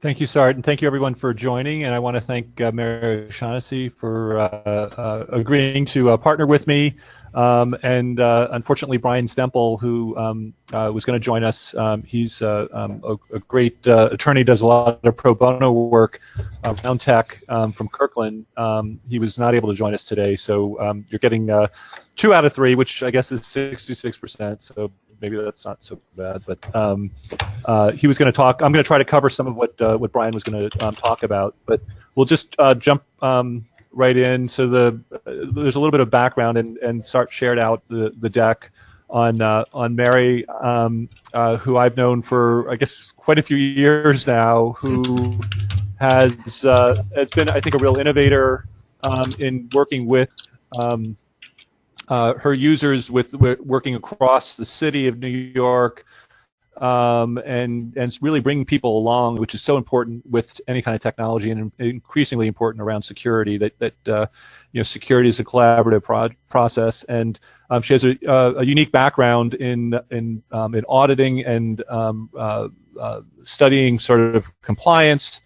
Thank you, Sart, and thank you everyone for joining. And I want to thank uh, Mary O'Shaughnessy for uh, uh, agreeing to uh, partner with me. Um, and uh, unfortunately, Brian Stemple, who um, uh, was going to join us, um, he's um, a, a, great attorney, does a lot of pro bono work around tech um, from Kirkland. Um, he was not able to join us today, so you're getting two out of three, which I guess is 66%. So maybe that's not so bad. But um, uh, he was going to talk. I'm going to try to cover some of what uh, what Brian was going to um, talk about. But we'll just uh, jump um, right in. So the there's a little bit of background, and and Sart shared out the the deck on uh, on Mary, um, uh, who I've known for I guess quite a few years now, who has uh, has been I think a real innovator um, in working with um, uh, her users with, working across the city of New York, um, and and really bringing people along, which is so important with any kind of technology, and increasingly important around security. That that uh, you know security is a collaborative pro- process, and um, she has a, uh, a, unique background in in um, in auditing and um, uh, uh, studying sort of compliance,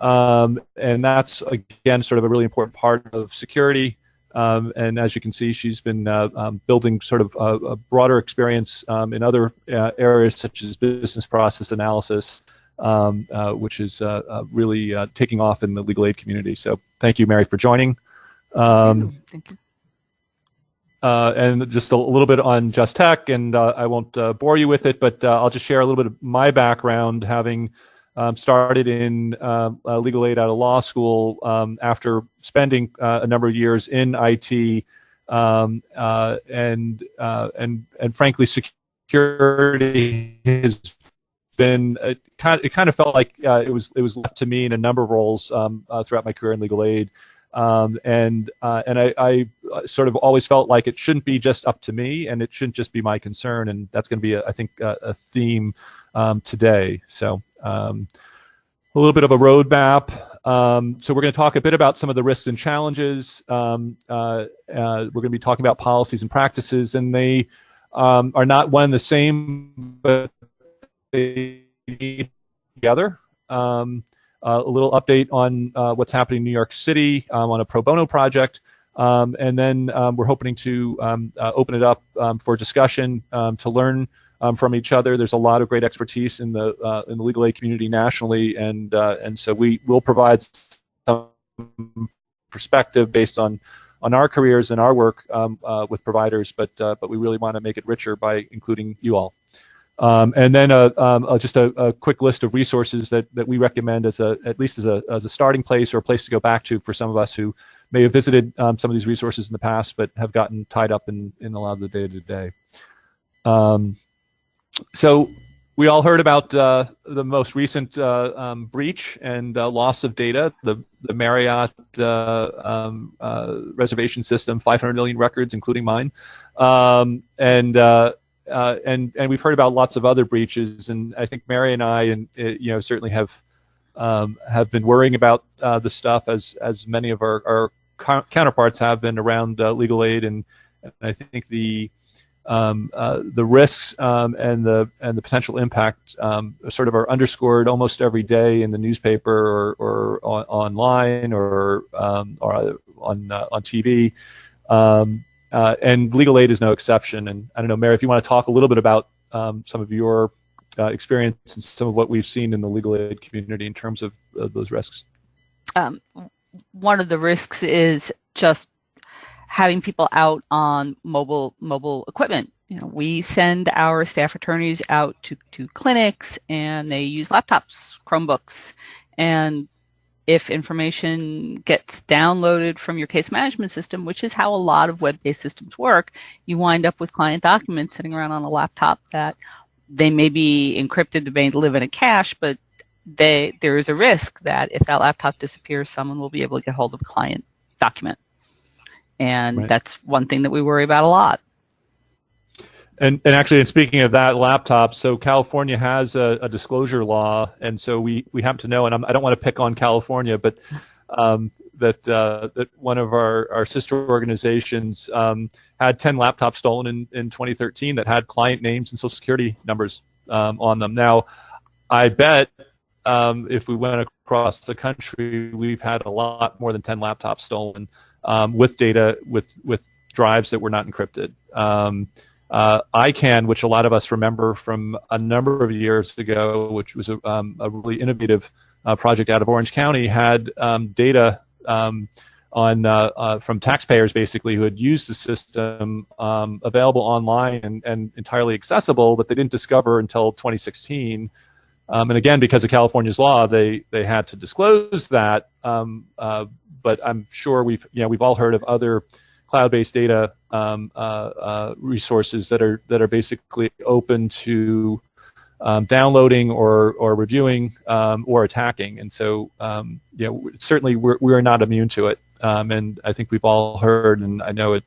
um, and that's again sort of a really important part of security. Um, and as you can see, she's been uh, um, building sort of a, a broader experience um, in other uh, areas such as business process analysis, um, uh, which is uh, uh, really uh, taking off in the legal aid community. So thank you, Mary, for joining. Um, thank you. and just a little bit on Just Tech, and I won't bore you with it, but I'll just share a little bit of my background, having um, started in uh, uh, legal aid out of law school um, after spending uh, a number of years in IT, um, uh, and uh, and and frankly, security has been it kind of, it kind of felt like uh, it was it was left to me in a number of roles um, throughout my career in legal aid. Um, and and I, I, sort of always felt like it shouldn't be just up to me, and it shouldn't just be my concern, and that's going to be, a, I think, a, a theme um, today. So um, a little bit of a roadmap. Um, so we're going to talk a bit about some of the risks and challenges. Um, uh, uh, we're going to be talking about policies and practices, and they um, are not one and the same, but they need together. Um, uh, a little update on uh, what's happening in New York City um, on a pro bono project. Um, and then um, we're hoping to um, uh, open it up for discussion to learn um, from each other. There's a lot of great expertise in the uh, in the legal aid community nationally, and uh, and so we will provide some perspective based on on our careers and our work um, uh, with providers, but uh, but we really want to make it richer by including you all. Um, and then uh, um, uh, just a, a, quick list of resources that, that we recommend as a at least as a, as a starting place or a place to go back to for some of us who may have visited um, some of these resources in the past but have gotten tied up in, in a lot of the day to day. So we all heard about uh, the most recent uh, um, breach and uh, loss of data, the, the Marriott uh, um, uh, reservation system, 500 million records, including mine, um, and uh, and and we've heard about lots of other breaches, and I think Mary and I, and you know, certainly have um, have been worrying about the stuff as as many of our, our counterparts have been around legal aid, and, and I think the um, uh, the risks um, and the and the potential impact um, sort of are underscored almost every day in the newspaper or, or on, online or um, or on uh, on TV. Um, uh, and legal aid is no exception. And I don't know, Mary, if you want to talk a little bit about um, some of your uh, experience and some of what we've seen in the legal aid community in terms of those risks. one of the risks is just having people out on mobile mobile equipment. You know, we send our staff attorneys out to, to clinics and they use laptops, Chromebooks, and if information gets downloaded from your case management system, which is how a lot of web-based systems work, you wind up with client documents sitting around on a laptop that they may be encrypted, they may live in a cache, but they, there is a risk that if that laptop disappears, someone will be able to get hold of a client document. And right. that's one thing that we worry about a lot. And, and actually, and speaking of that laptop, so California has a, a disclosure law, and so we, we happen to know, and I'm, I do not want to pick on California, but um, that uh, that one of our, our sister organizations um, had 10 laptops stolen in, in 2013 that had client names and social security numbers um, on them. Now, I bet um, if we went across the country, we've had a lot more than 10 laptops stolen um, with data with with drives that were not encrypted. Um, uh, I-CAN, which a lot of us remember from a number of years ago, which was a, um, a really innovative uh, project out of Orange County, had um, data um, on uh, uh, from taxpayers basically who had used the system um, available online and, and, entirely accessible that they didn't discover until 2016. Um, and again, because of California's law, they they had to disclose that. Um, uh, but I'm sure we've you know we've all heard of other cloud-based data um, uh, uh, resources that are that are basically open to um, downloading or or reviewing um, or attacking. And so, um, you know, certainly we're we are not immune to it. Um, and I think we've all heard, and I know at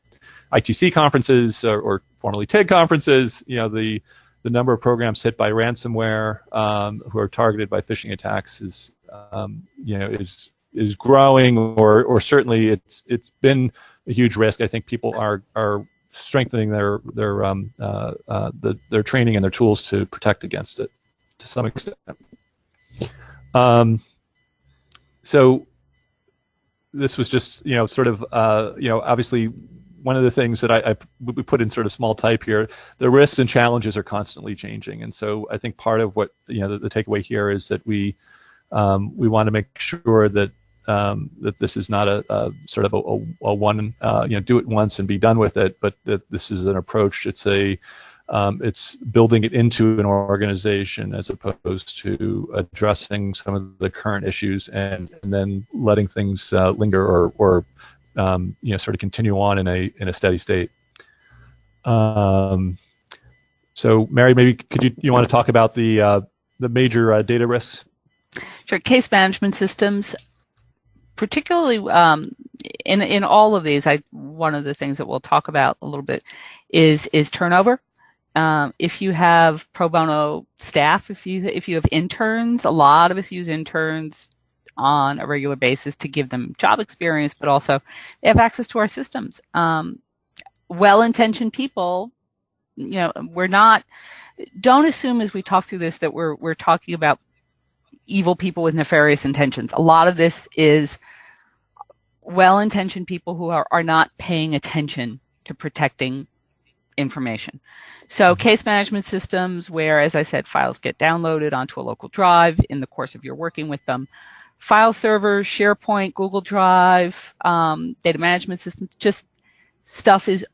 ITC conferences or, or formerly TIG conferences, you know, the the number of programs hit by ransomware um, who are targeted by phishing attacks is you know is is growing, or or certainly it's it's been a huge risk. I think people are are strengthening their their um, uh, uh, the, their training and their tools to protect against it to some extent. Um, so this was just you know sort of uh, you know obviously one of the things that I, I, we put in sort of small type here, the risks and challenges are constantly changing, and so I think part of what you know the, the takeaway here is that we um, we want to make sure that um, that this is not a, a sort of a, a, a one, uh, you know, do it once and be done with it, but that this is an approach. It's a, um, it's building it into an organization as opposed to addressing some of the current issues and, and then letting things uh, linger or, or um, you know, sort of continue on in a in a steady state. Um, so, Mary, maybe could you you want to talk about the uh, the major uh, data risks? Sure. Case management systems particularly um, in in all of these, I one of the things that we'll talk about a little bit is is turnover. Um, if you have pro bono staff, if you if you have interns, a lot of us use interns on a regular basis to give them job experience, but also they have access to our systems. Um, well-intentioned people, you know, we're not. Don't assume as we talk through this that we're we're talking about evil people with nefarious intentions. A lot of this is well-intentioned people who are, are not paying attention to protecting information. So case management systems where, as I said, files get downloaded onto a local drive in the course of your working with them. File servers, SharePoint, Google Drive, um, data management systems, just stuff is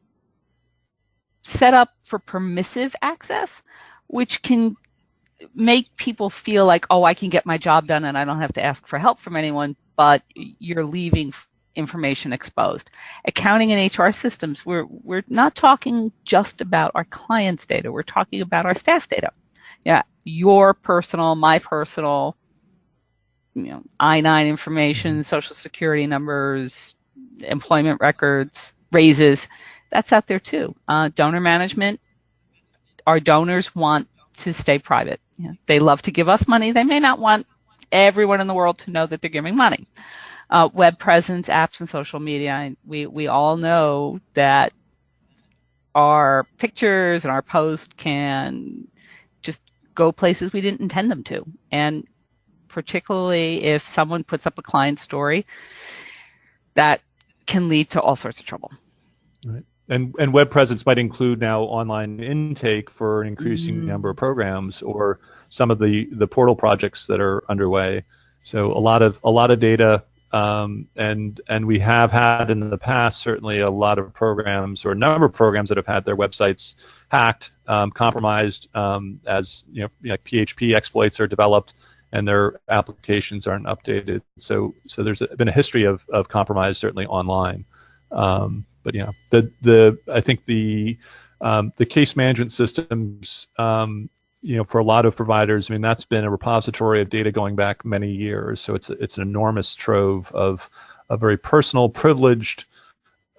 set up for permissive access, which can make people feel like, oh, I can get my job done and I don't have to ask for help from anyone, but you're leaving information exposed. Accounting and HR systems, we're, we're not talking just about our clients' data, we're talking about our staff data. Yeah, your personal, my personal, you know, I-9 information, social security numbers, employment records, raises, that's out there too. Uh, donor management, our donors want to stay private. Know, they love to give us money. They may not want everyone in the world to know that they're giving money. Uh, web presence, apps, and social media. We we all know that our pictures and our posts can just go places we didn't intend them to, and particularly if someone puts up a client story, that can lead to all sorts of trouble. Right and and web presence might include now online intake for an increasing mm-hmm. number of programs or some of the the portal projects that are underway. So a lot of a lot of data, um, and and we have had in the past certainly a lot of programs or a number of programs that have had their websites hacked, um, compromised um, as you know like PHP exploits are developed and their applications aren't updated. So so there's been a history of of compromise certainly online. Um, but yeah, the the I think the um, the case management systems, um, you know, for a lot of providers, I mean, that's been a repository of data going back many years. So it's it's an enormous trove of a very personal, privileged,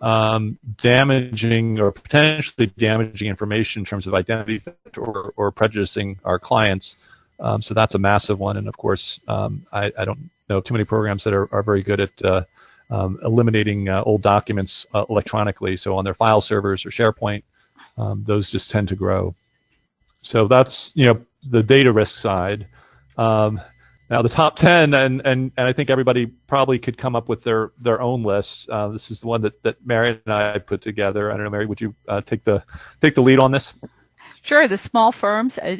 um, damaging or potentially damaging information in terms of identity theft or, or prejudicing our clients. Um, so that's a massive one. And of course, um, I, I, don't know too many programs that are, are very good at uh, um, eliminating uh, old documents uh, electronically. So on their file servers or SharePoint, um, those just tend to grow. So that's you know the data risk side. Um, Now the top ten, and, and, and I think everybody probably could come up with their, their own list. Uh, this is the one that, that Mary and I put together. I don't know, Mary, would you uh, take the take the lead on this? Sure. The small firms uh,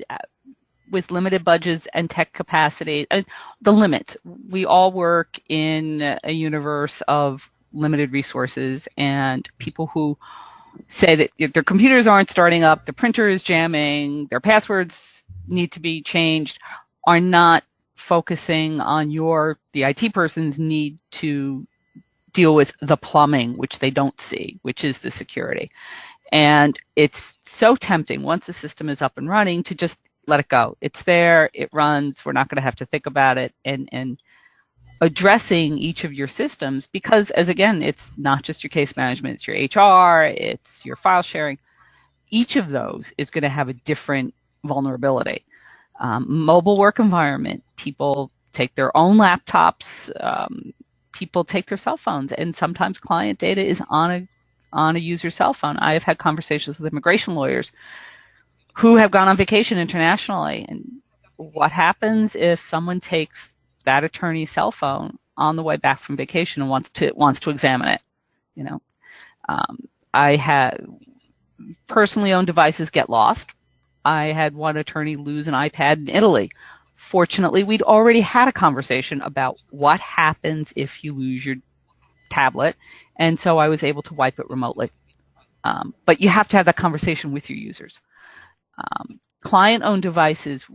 with limited budgets and tech capacity, uh, the limit. We all work in a universe of limited resources and people who say that their computers aren't starting up, the printer is jamming, their passwords need to be changed, are not focusing on your, the IT person's need to deal with the plumbing, which they don't see, which is the security. And it's so tempting once the system is up and running to just let it go. It's there, it runs, we're not going to have to think about it and, and addressing each of your systems because as again, it's not just your case management, it's your HR, it's your file sharing. Each of those is going to have a different vulnerability um, mobile work environment. People take their own laptops. Um, people take their cell phones, and sometimes client data is on a on a user's cell phone. I have had conversations with immigration lawyers who have gone on vacation internationally, and what happens if someone takes that attorney's cell phone on the way back from vacation and wants to wants to examine it? You know, um, I had personally owned devices get lost I had one attorney lose an iPad in Italy. Fortunately, we'd already had a conversation about what happens if you lose your tablet, and so I was able to wipe it remotely. Um, but you have to have that conversation with your users. Um, client-owned devices.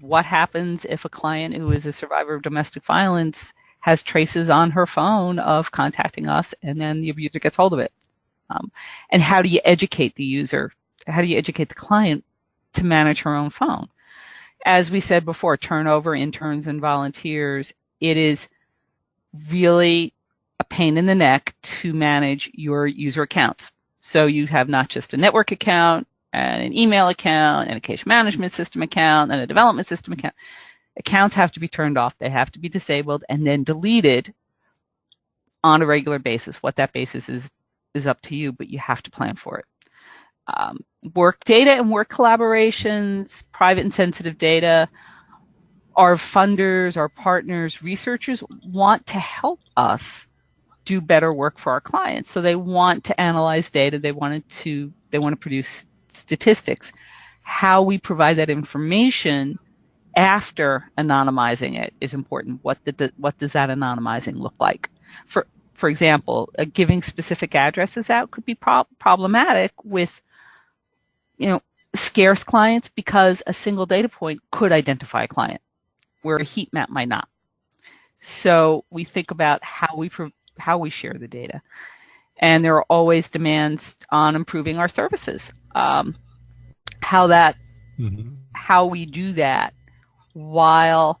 What happens if a client who is a survivor of domestic violence has traces on her phone of contacting us, and then the abuser gets hold of it? Um, and how do you educate the user how do you educate the client to manage her own phone? As we said before, turnover, interns, and volunteers, it is really a pain in the neck to manage your user accounts. So you have not just a network account and an email account and a case management system account and a development system account. Accounts have to be turned off. They have to be disabled and then deleted on a regular basis. What that basis is is up to you, but you have to plan for it um, work data and work collaborations, private and sensitive data. Our funders, our partners, researchers want to help us do better work for our clients. So they want to analyze data. They want to they want to produce statistics. How we provide that information after anonymizing it is important. What what does that anonymizing look like? For for example, uh, giving specific addresses out could be pro- problematic with you know, scarce clients because a single data point could identify a client where a heat map might not. So we think about how we how we share the data, and there are always demands on improving our services. Um, how that mm-hmm. how we do that while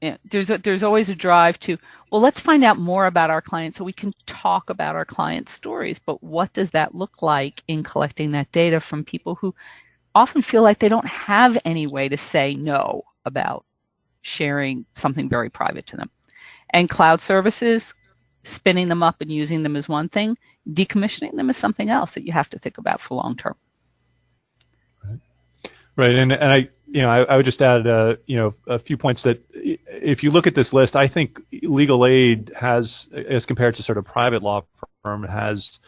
you know, there's a, there's always a drive to well, let's find out more about our clients so we can talk about our clients' stories. But what does that look like in collecting that data from people who often feel like they don't have any way to say no about sharing something very private to them? And cloud services, spinning them up and using them is one thing, decommissioning them is something else that you have to think about for long term. Right, right, and and I you know I, I would just add uh, you know a few points that if you look at this list, I think legal aid has, as compared to sort of private law firm, has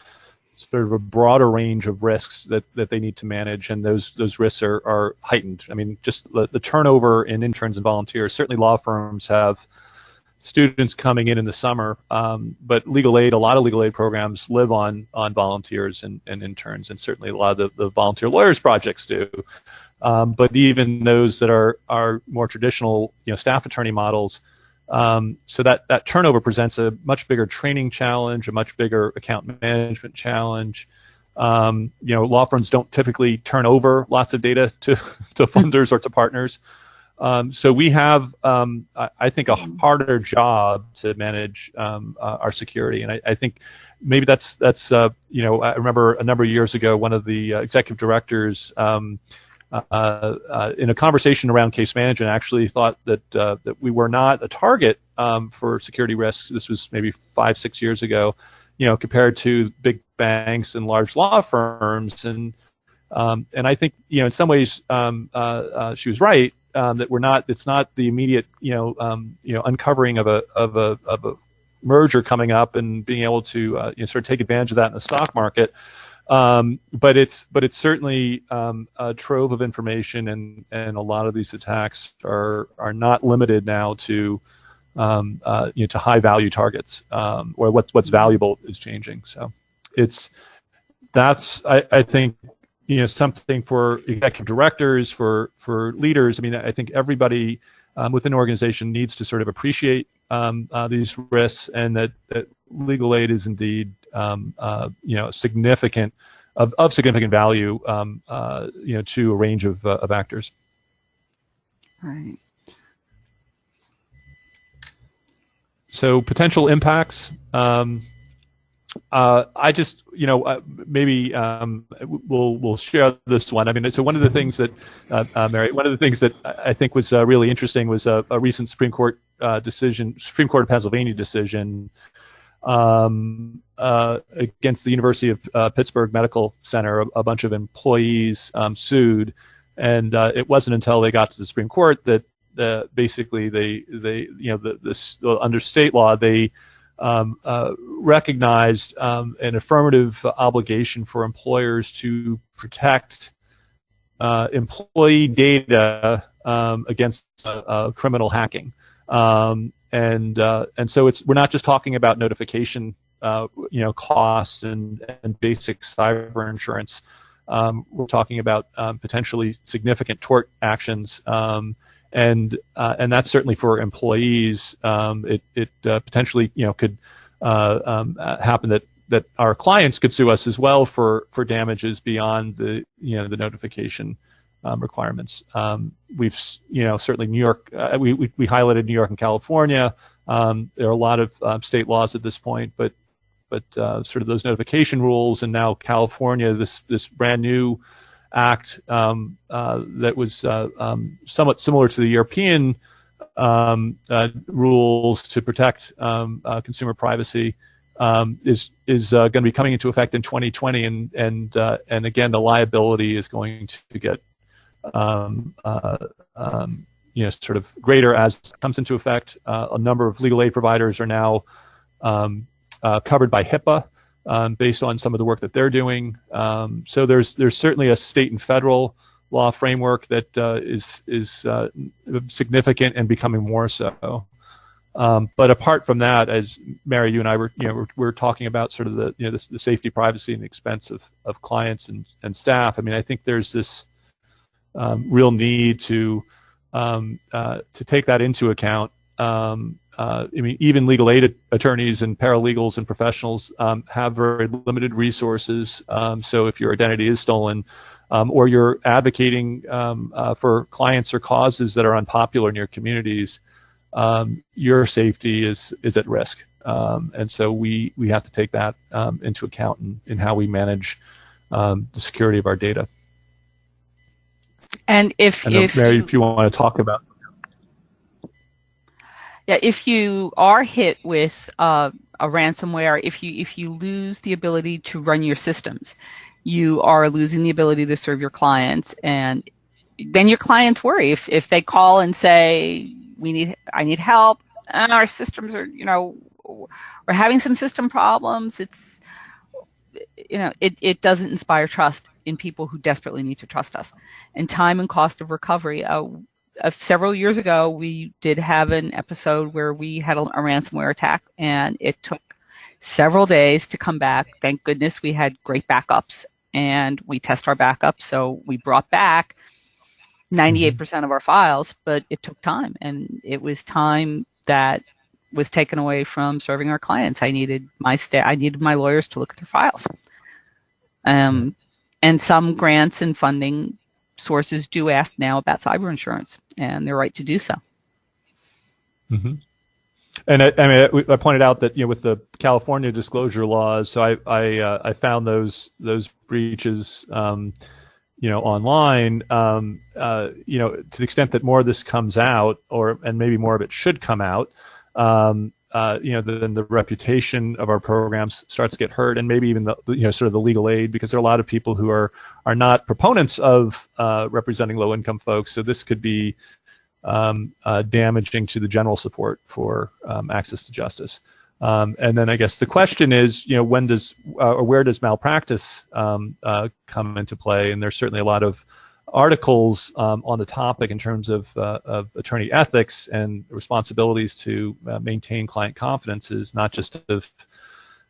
sort of a broader range of risks that, that they need to manage, and those those risks are, are heightened. I mean, just the, the turnover in interns and volunteers. Certainly, law firms have students coming in in the summer, um, but legal aid, a lot of legal aid programs live on on volunteers and, and interns, and certainly a lot of the, the volunteer lawyers projects do. Um, but even those that are are more traditional, you know, staff attorney models, um, so that that turnover presents a much bigger training challenge, a much bigger account management challenge. Um, you know, law firms don't typically turn over lots of data to to funders or to partners. Um, so we have, um, I, think, a harder job to manage um, uh, our security, and I, I, think maybe that's that's uh, you know I remember a number of years ago one of the uh, executive directors um, uh, uh, in a conversation around case management, actually thought that uh, that we were not a target um, for security risks. This was maybe five, six years ago, you know, compared to big banks and large law firms. And um, and I think you know in some ways um, uh, uh, she was right. Um, that we're not. It's not the immediate, you know, um, you know, uncovering of a of a of a merger coming up and being able to uh, you know, sort of take advantage of that in the stock market. Um, but it's but it's certainly um, a trove of information, and and a lot of these attacks are are not limited now to um, uh, you know to high value targets, um, or what's what's valuable is changing. So it's that's I, I think you know something for executive directors for for leaders. I mean I think everybody um, within an organization needs to sort of appreciate um, uh, these risks and that, that legal aid is indeed um, uh, you know significant of, of significant value um, uh, you know to a range of, uh, of actors. Right. So potential impacts. Um, uh, I just, you know, uh, maybe um, we'll we'll share this one. I mean, so one of the things that uh, uh Mary, one of the things that I think was uh, really interesting was a, a recent Supreme Court uh, decision, Supreme Court of Pennsylvania decision um, against the University of Pittsburgh Medical Center. A, a bunch of employees um, sued, and it wasn't until they got to the Supreme Court that basically they they you know the, the under state law they um, uh, recognized um, an affirmative obligation for employers to protect uh, employee data um, against uh, uh criminal hacking. Um, and uh, and so it's we're not just talking about notification, uh, you know, costs and and basic cyber insurance. Um, we're talking about um, potentially significant tort actions and uh, and that's certainly for employees. Um, it it uh, potentially you know could uh, um, happen that that our clients could sue us as well for for damages beyond the you know the notification um, requirements. Um, we've you know certainly New York uh, we, we, we highlighted New York and California. Um, there are a lot of um, state laws at this point, but but uh, sort of those notification rules and now California this this brand new Act um, uh, that was uh, um, somewhat similar to the European um, uh, rules to protect um, uh, consumer privacy um, is is uh, going to be coming into effect in 2020, and and uh, and again the liability is going to get um, you know sort of greater as it comes into effect. a number of legal aid providers are now covered by HIPAA um, based on some of the work that they're doing. Um, so there's there's certainly a state and federal law framework that uh, is is uh, significant and becoming more so. Um, but apart from that, as Mary, you and I were, you know, we're, we're talking about sort of the, you know, the, the, safety, privacy, and expense of, of clients and, and staff. I mean, I think there's this um, real need to um, uh, to take that into account um, uh, I mean, even legal aid attorneys and paralegals and professionals um, have very limited resources. Um, so if your identity is stolen, um, or you're advocating um, uh, for clients or causes that are unpopular in your communities, um, your safety is is at risk. Um, and so we we have to take that into account in, in how we manage the security of our data. And if, if Mary, if you want to talk about yeah, if you are hit with uh, a ransomware, if you if you lose the ability to run your systems, you are losing the ability to serve your clients, and then your clients worry if if they call and say we need I need help and our systems are you know we're having some system problems. It's you know it it doesn't inspire trust in people who desperately need to trust us, and time and cost of recovery. Uh, uh, several years ago, we did have an episode where we had a, a ransomware attack, and it took several days to come back. Thank goodness we had great backups, and we test our backups, so we brought back 98% of our files, but it took time, and it was time that was taken away from serving our clients. I needed my sta- I needed my lawyers to look at their files. Um, and some grants and funding sources do ask now about cyber insurance, and they're right to do so. Mm-hmm. And I, I, mean, I pointed out that you know with the California disclosure laws, so I I, uh, I found those those breaches, um, you know, online. Um, uh, you know, to the extent that more of this comes out, or and maybe more of it should come out, um, uh, you know, then the reputation of our programs starts to get hurt, and maybe even the, you know, sort of the legal aid, because there are a lot of people who are are not proponents of uh, representing low-income folks. So this could be um, uh, damaging to the general support for um, access to justice. Um, and then I guess the question is, you know, when does uh, or where does malpractice um, uh, come into play? And there's certainly a lot of articles um, on the topic in terms of, uh, of attorney ethics and responsibilities to uh, maintain client confidences, not just of,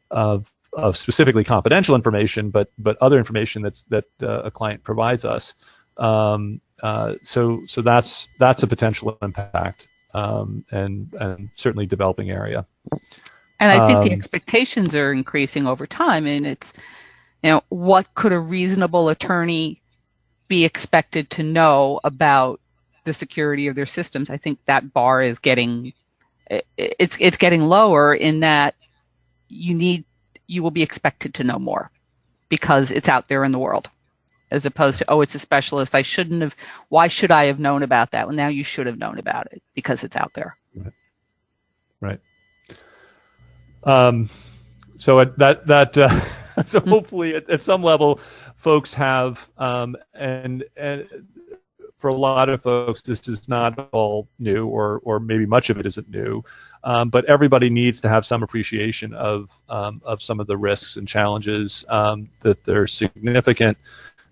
of, of specifically confidential information, but but other information that's that uh, a client provides us. Um, uh, so so that's that's a potential impact um, and and certainly developing area. And I think um, the expectations are increasing over time, and it's you know what could a reasonable attorney be expected to know about the security of their systems. I think that bar is getting it's it's getting lower in that you need you will be expected to know more because it's out there in the world as opposed to, oh, it's a specialist. I shouldn't have, why should I have known about that? Well, now you should have known about it because it's out there. Right. right. Um, so that, that, uh, so hopefully at, at, some level, folks have, um, and, and for a lot of folks, this is not all new, or, or maybe much of it isn't new. Um, but everybody needs to have some appreciation of um, of some of the risks and challenges um, that they're significant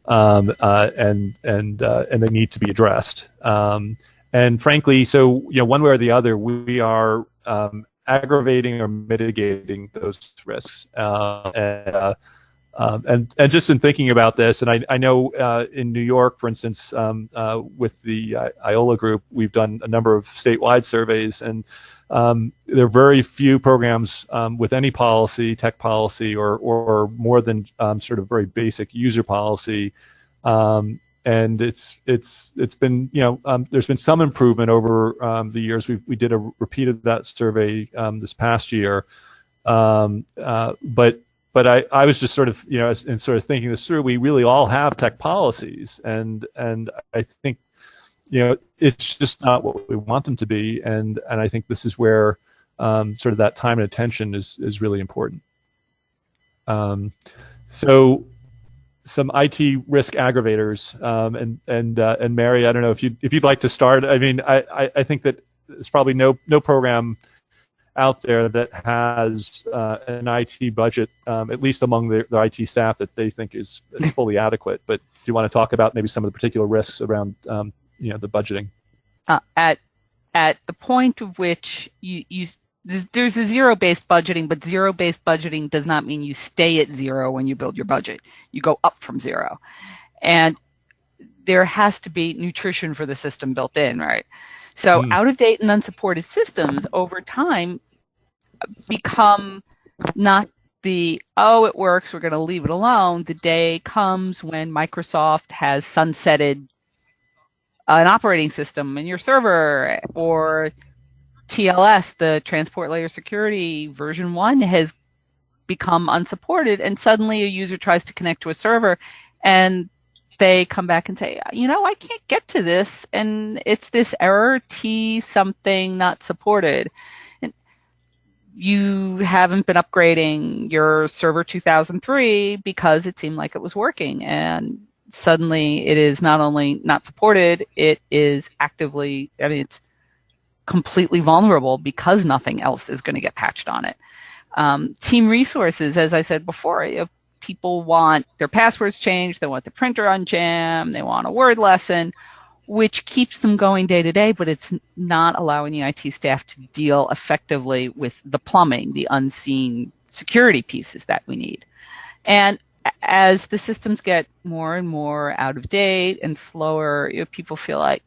um, uh, and and uh, and they need to be addressed. Um, and frankly, so you know, one way or the other, we are aggravating or mitigating those risks. Uh, and, uh, um, and, and just in thinking about this, and I, I know uh, in New York, for instance, um, uh, with the IOLA group, we've done a number of statewide surveys, and um, there are very few programs um, with any policy, tech policy, or, or more than um, sort of very basic user policy. Um, and it's it's it's been you know there's been some improvement over the years. We we did a repeat of that survey this past year, uh, but but I, I was just sort of you know in sort of thinking this through. We really all have tech policies, and and I think you know, it's just not what we want them to be, and and I think this is where um, sort of that time and attention is is really important. Um, so some IT risk aggravators, um, and and uh, and Mary, I don't know if you if you'd like to start. I mean, I, I, I think that there's probably no no program out there that has uh, an IT budget, um, at least among the, the, IT staff, that they think is, is fully adequate. But do you want to talk about maybe some of the particular risks around um, you know the budgeting? Uh, at at the point of which you you there's a zero based budgeting, but zero based budgeting does not mean you stay at zero when you build your budget. You go up from zero, and there has to be nutrition for the system built in, right? So mm. out of date and unsupported systems over time become not the oh it works we're going to leave it alone the day comes when microsoft has sunsetted an operating system in your server or TLS, the transport layer security version one has become unsupported and suddenly a user tries to connect to a server and they come back and say, you know, I can't get to this and it's this error T something not supported. And you haven't been upgrading your server 2003 because it seemed like it was working and suddenly it is not only not supported, it is actively, I mean, it's completely vulnerable because nothing else is going to get patched on it. Um, team resources, as I said before, people want their passwords changed, they want the printer unjammed, they want a word lesson, which keeps them going day to day, but it's not allowing the IT staff to deal effectively with the plumbing, the unseen security pieces that we need. And as the systems get more and more out of date and slower, you know, people feel like,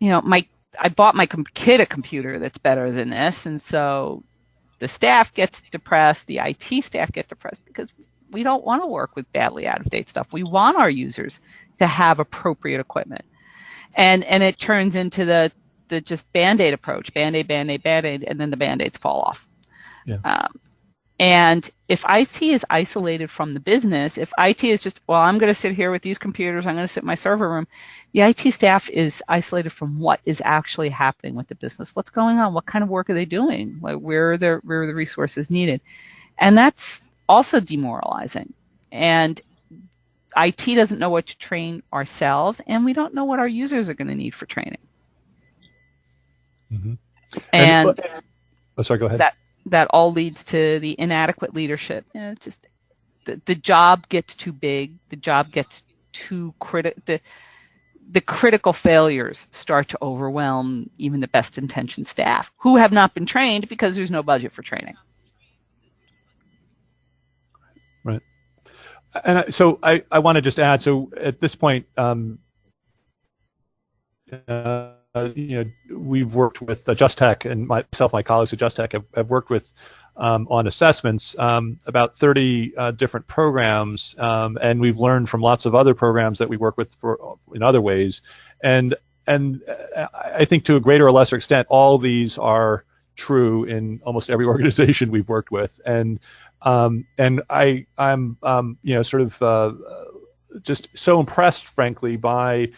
you know, my I bought my kid a computer that's better than this, and so the staff gets depressed, the IT staff get depressed because we don't want to work with badly out of date stuff. We want our users to have appropriate equipment, and and it turns into the the just band aid approach, band aid, band aid, band aid, and then the band aids fall off. Yeah. Um, and if IT is isolated from the business, if IT is just, well, I'm going to sit here with these computers, I'm going to sit in my server room, the IT staff is isolated from what is actually happening with the business. What's going on? What kind of work are they doing? Where are the, where are the resources needed? And that's also demoralizing. And IT doesn't know what to train ourselves, and we don't know what our users are going to need for training. Mm-hmm. And, and oh, sorry, go ahead. That that all leads to the inadequate leadership. You know, it's just the, the job gets too big. The job gets too critical. The the critical failures start to overwhelm even the best intentioned staff who have not been trained because there's no budget for training. And so I, I want to just add, so at this point, um, uh, you know, we've worked with Just Tech and myself, my colleagues at Just Tech have, have worked with um, on assessments, um, about 30 uh, different programs, um, and we've learned from lots of other programs that we work with for, in other ways. And and uh, I think to a greater or lesser extent, all these are true in almost every organization we've worked with. And um, and I I'm um, you know sort of uh, just so impressed, frankly, by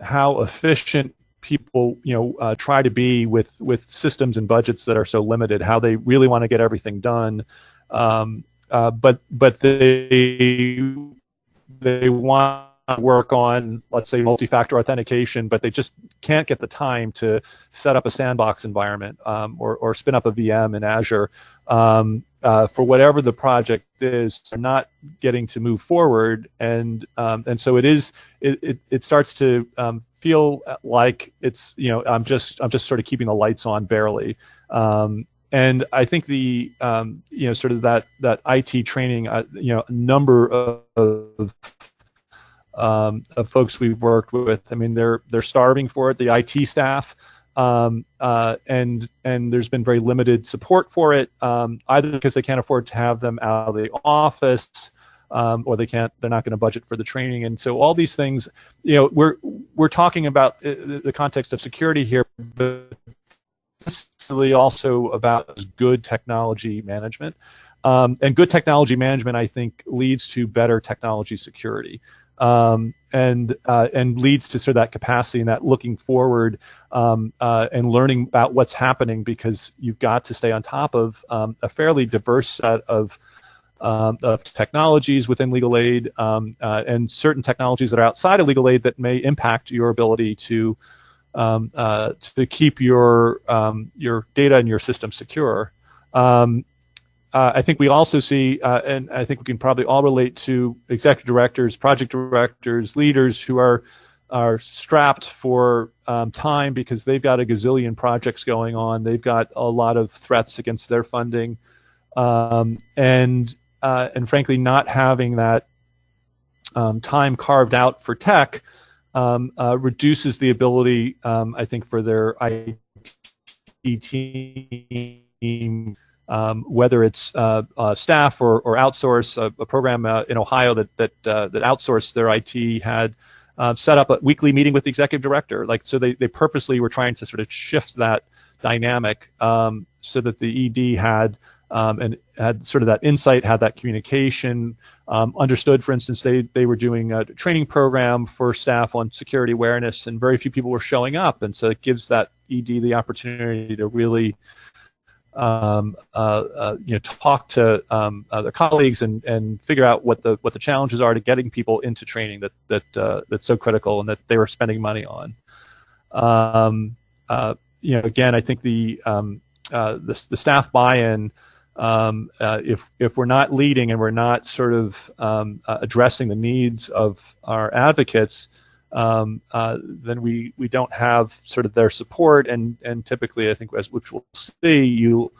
how efficient people you know uh, try to be with with systems and budgets that are so limited how they really want to get everything done. Um, uh, but but they they want to work on let's say multi-factor authentication but they just can't get the time to set up a sandbox environment um, or, or spin up a VM in Azure um, uh, for whatever the project is, are not getting to move forward, and um, and so it is. It, it, it starts to um, feel like it's you know I'm just I'm just sort of keeping the lights on barely. Um, and I think the um, you know sort of that that IT training, uh, you know, a number of, of um, of folks we've worked with. I mean, they're they're starving for it. The IT staff, um, uh, and and there's been very limited support for it, um, either because they can't afford to have them out of the office, um, or they can't, they're not going to budget for the training, and so all these things, you know, we're we're talking about uh, the context of security here, but really also about good technology management. Um, and good technology management, I think, leads to better technology security um, and uh, and leads to sort of that capacity and that looking forward um, uh, and learning about what's happening because you've got to stay on top of um, a fairly diverse set of um, of technologies within legal aid um, uh, and certain technologies that are outside of legal aid that may impact your ability to um, uh, to keep your your data and your system secure. Um, uh, I think we also see, uh, and I think we can probably all relate to executive directors, project directors, leaders who are are strapped for um, time because they've got a gazillion projects going on. They've got a lot of threats against their funding, um, and uh, and frankly, not having that um, time carved out for tech um, uh, reduces the ability, um, I think, for their IT team um, whether it's uh, uh, staff or, or outsource. A, a program uh, in Ohio that that uh, that outsourced their IT had uh, set up a weekly meeting with the executive director. Like so, they they purposely were trying to sort of shift that dynamic um, so that the ED had. Um, and had sort of that insight, had that communication, um, understood, for instance, they, they were doing a training program for staff on security awareness, and very few people were showing up. And so it gives that ED the opportunity to really um, uh, uh, you know, talk to um, their colleagues and, and figure out what the what the challenges are to getting people into training that that uh, that's so critical and that they were spending money on. Um, uh, you know, again, I think the um, uh, the, the, staff buy-in. Um, uh, if if we're not leading and we're not sort of um, addressing the needs of our advocates, um, uh, then we, we don't have sort of their support, and, and typically, I think, as which we'll see, you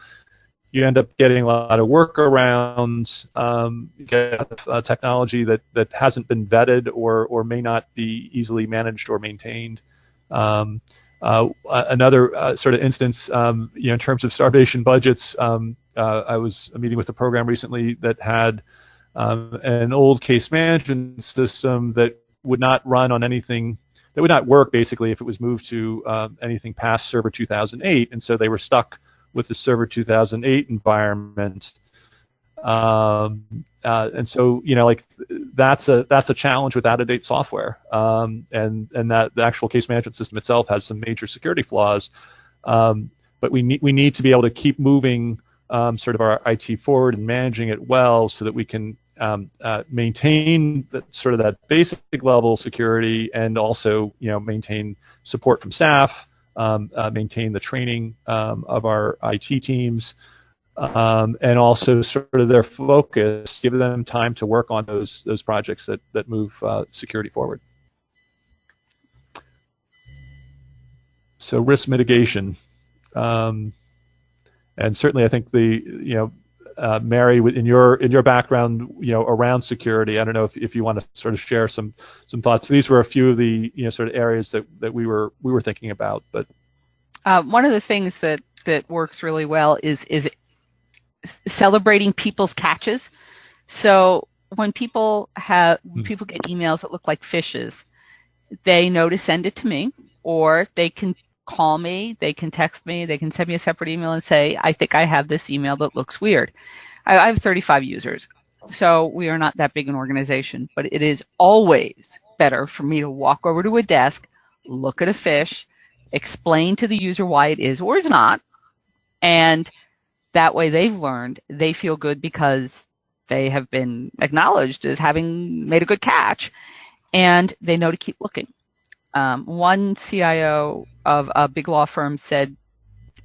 you end up getting a lot of workarounds, um, get uh, technology that, that hasn't been vetted or, or may not be easily managed or maintained. Um, uh, another uh, sort of instance, um, you know, in terms of starvation budgets, um, uh, I was meeting with a program recently that had um, an old case management system that would not run on anything that would not work basically if it was moved to uh, anything past Server 2008, and so they were stuck with the Server 2008 environment. Um, uh, and so you know, like that's a that's a challenge with out of date software, um, and and that the actual case management system itself has some major security flaws. Um, but we need we need to be able to keep moving um, sort of our IT forward and managing it well so that we can um, uh, maintain sort of that basic level security and also you know maintain support from staff um, uh, maintain the training um, of our IT teams, um, and also sort of their focus, give them time to work on those those projects that that move uh, security forward. So risk mitigation, um, and certainly I think the you know uh, Mary, in your in your background, you know, around security, I don't know if, if you want to sort of share some some thoughts. These were a few of the you know sort of areas that, that we were we were thinking about. But uh, one of the things that that works really well is is celebrating people's catches. So when people have mm people get emails that look like phishes, they know to send it to me, or they can call me, they can text me, they can send me a separate email and say, I think I have this email that looks weird. I, I have 35 users, so we are not that big an organization, but it is always better for me to walk over to a desk, look at a phish, explain to the user why it is or is not, and that way they've learned, they feel good because they have been acknowledged as having made a good catch, and they know to keep looking. Um, one CIO of a big law firm said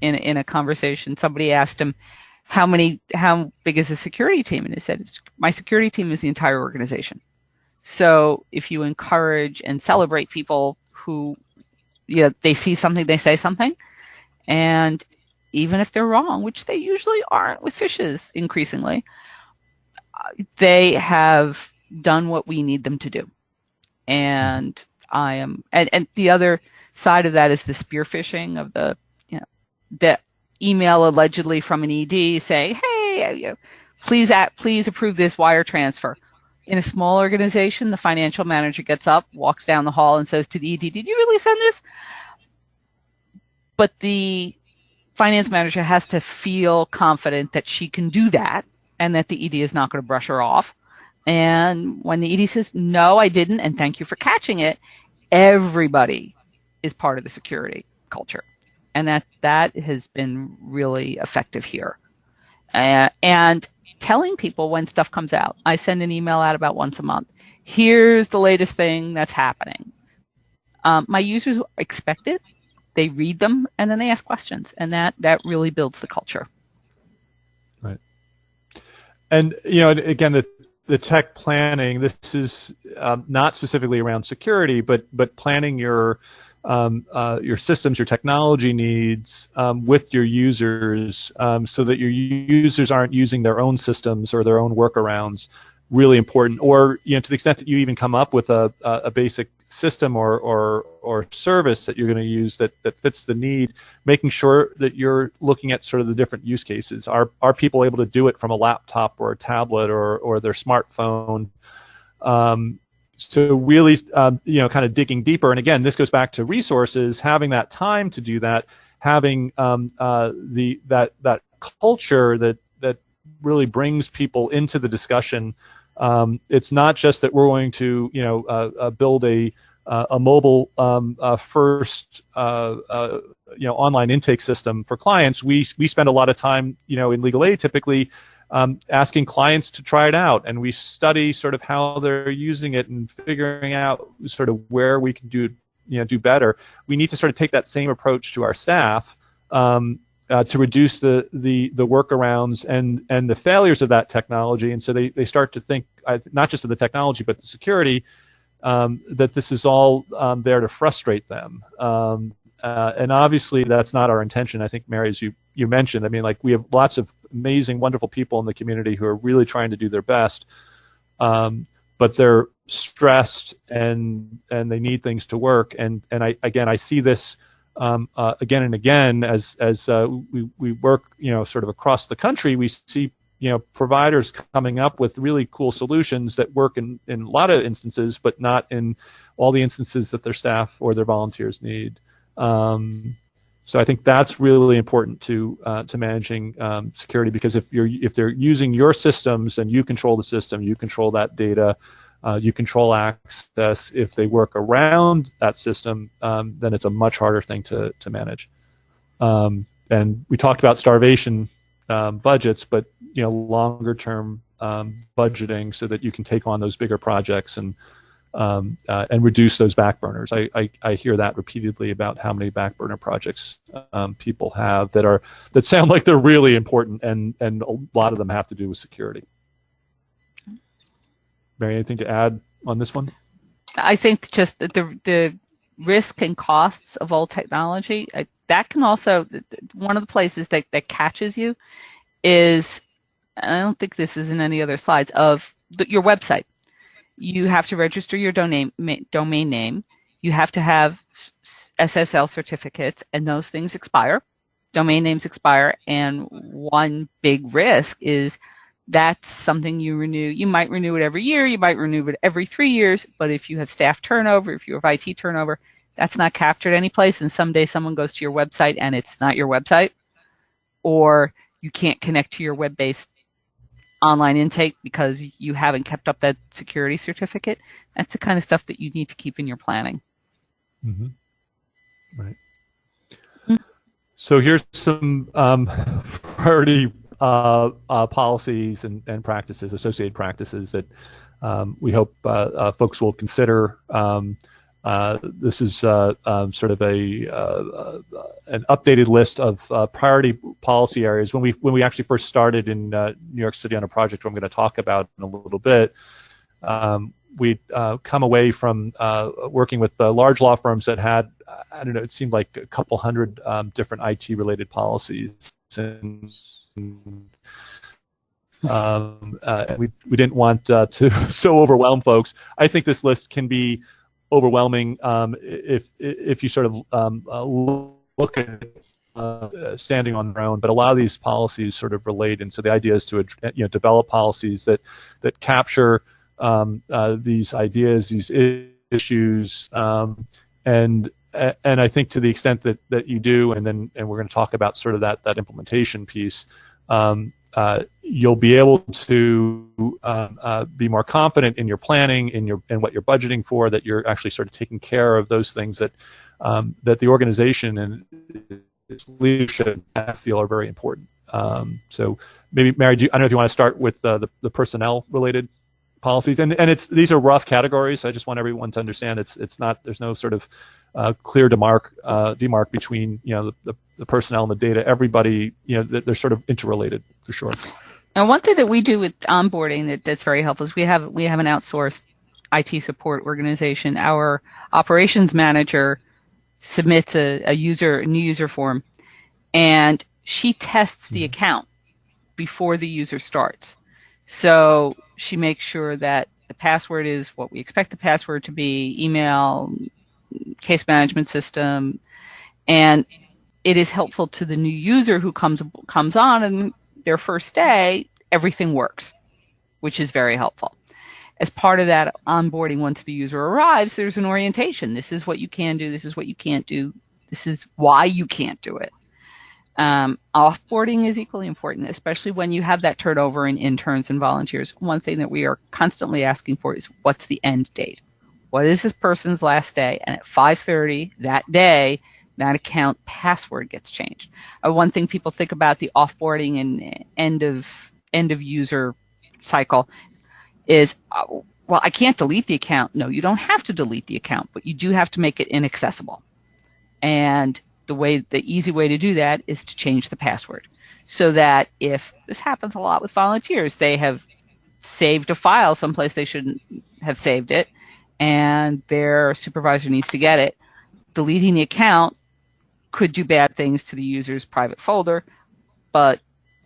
in in a conversation, somebody asked him, "How many? How big is the security team?" And he said, "My security team is the entire organization." So if you encourage and celebrate people who, you know, they see something, they say something, and even if they're wrong, which they usually aren't with phishes increasingly, they have done what we need them to do. And I am, and, and the other side of that is the spear phishing of the, you know, the email allegedly from an ED saying, hey, uh, you know, please, at, please approve this wire transfer. In a small organization, the financial manager gets up, walks down the hall, and says to the ED, "Did you really send this?" But the finance manager has to feel confident that she can do that, and that the ED is not going to brush her off. And when the ED says, "No, I didn't," and thank you for catching it, everybody is part of the security culture. And that, that has been really effective here. Uh, and telling people when stuff comes out. I send an email out about once a month. Here's the latest thing that's happening. Um, my users expect it. They read them and then they ask questions, and that that really builds the culture. Right. And you know, again, the the tech planning. This is um, not specifically around security, but but planning your um, uh, your systems, your technology needs um, with your users, um, so that your users aren't using their own systems or their own workarounds. Really important, or you know, to the extent that you even come up with a, a basic system or, or, or service that you're going to use that, that fits the need, making sure that you're looking at sort of the different use cases. Are, are people able to do it from a laptop or a tablet or, or their smartphone? Um, so really, um, you know, kind of digging deeper. And again, this goes back to resources, having that time to do that, having um, uh, the that that culture that that really brings people into the discussion um, it's not just that we're going to, you know, uh, uh, build a uh, a mobile um, uh, first, you know, online intake system for clients. We we spend a lot of time, you know, in legal aid typically. Um, asking clients to try it out, and we study sort of how they're using it and figuring out sort of where we can do, you know, do better. We need to sort of take that same approach to our staff um, uh, to reduce the, the, the workarounds and, and the failures of that technology. And so they, they start to think not just of the technology, but the security, um, that this is all um, there to frustrate them. Um, uh, and obviously, that's not our intention. I think, Mary, as you, you mentioned, I mean, like we have lots of amazing, wonderful people in the community who are really trying to do their best, um, but they're stressed and and they need things to work. And and I again, I see this um, uh, again and again as as uh, we we work you know sort of across the country we see you know providers coming up with really cool solutions that work in in a lot of instances but not in all the instances that their staff or their volunteers need um, so I think that's really important to uh, to managing um, security because if you're if they're using your systems and you control the system, you control that data, uh, you control access. If they work around that system, um, then it's a much harder thing to, to manage. Um, and we talked about starvation um, budgets, but you know longer term um, budgeting so that you can take on those bigger projects and um, uh, and reduce those back burners. I, I, I, hear that repeatedly about how many back burner projects um, people have that are that sound like they're really important, and and a lot of them have to do with security. Mary, anything to add on this one? I think just the the risk and costs of old technology that can also one of the places that that catches you is I don't think this is in any other slides of the, your website you have to register your domain, name. You have to have SSL certificates, and those things expire. Domain names expire, and one big risk is that's something you renew. You might renew it every year, you might renew it every three years, but if you have staff turnover, if you have IT turnover, that's not captured anyplace, and someday someone goes to your website and it's not your website, or you can't connect to your web-based online intake because you haven't kept up that security certificate. That's the kind of stuff that you need to keep in your planning. Mm-hmm. Right. Mm-hmm. So here's some um, priority uh, uh, policies and, and, practices, associated practices that um, we hope uh, uh folks will consider. Um, uh, this is uh, um, sort of a uh, an updated list of priority policy areas. When we when we actually first started in New York City on a project I'm going to talk about in a little bit, um, we'd come away from working with large law firms that had I don't know it seemed like a couple hundred um, different IT related policies and um, uh, we we didn't want uh, to so overwhelm folks. I think this list can be overwhelming um, if if you sort of um, uh, look at uh, standing on their own. But a lot of these policies sort of relate, and so the idea is to you know develop policies that that capture um, uh, these ideas, these issues, um, and and I think to the extent that that you do, and then and we're going to talk about sort of that that implementation piece. Um, uh, you'll be able to um, uh, be more confident in your planning, in your in what you're budgeting for, that you're actually sort of taking care of those things that um, that the organization and its leadership feel are very important. Um, so maybe Mary, you, I don't know if you want to start with uh, the, the personnel related policies, and and it's these are rough categories. I just want everyone to understand it's it's not there's no sort of uh, clear demark uh, demark between you know the, the, the, personnel and the data. Everybody you know they're sort of interrelated for sure. And one thing that we do with onboarding that, that's very helpful is we have we have an outsourced IT support organization. Our operations manager submits a, a user a new user form, and she tests the mm-hmm. account before the user starts. So she makes sure that the password is what we expect the password to be, email, case management system, and it is helpful to the new user who comes comes on and their first day everything works, which is very helpful. As part of that onboarding, once the user arrives, there's an orientation. This is what you can do. This is what you can't do. This is why you can't do it. Um, offboarding is equally important, especially when you have that turnover in interns and volunteers. One thing that we are constantly asking for is what's the end date? What is this person's last day? And at 5:30 that day, that account password gets changed. Uh, one thing people think about the offboarding and end of end of user cycle is uh, well, I can't delete the account. No, you don't have to delete the account, but you do have to make it inaccessible. And the way the easy way to do that is to change the password. So that if this happens a lot with volunteers they have saved a file someplace they shouldn't have saved it and their supervisor needs to get it. Deleting the account could do bad things to the user's private folder but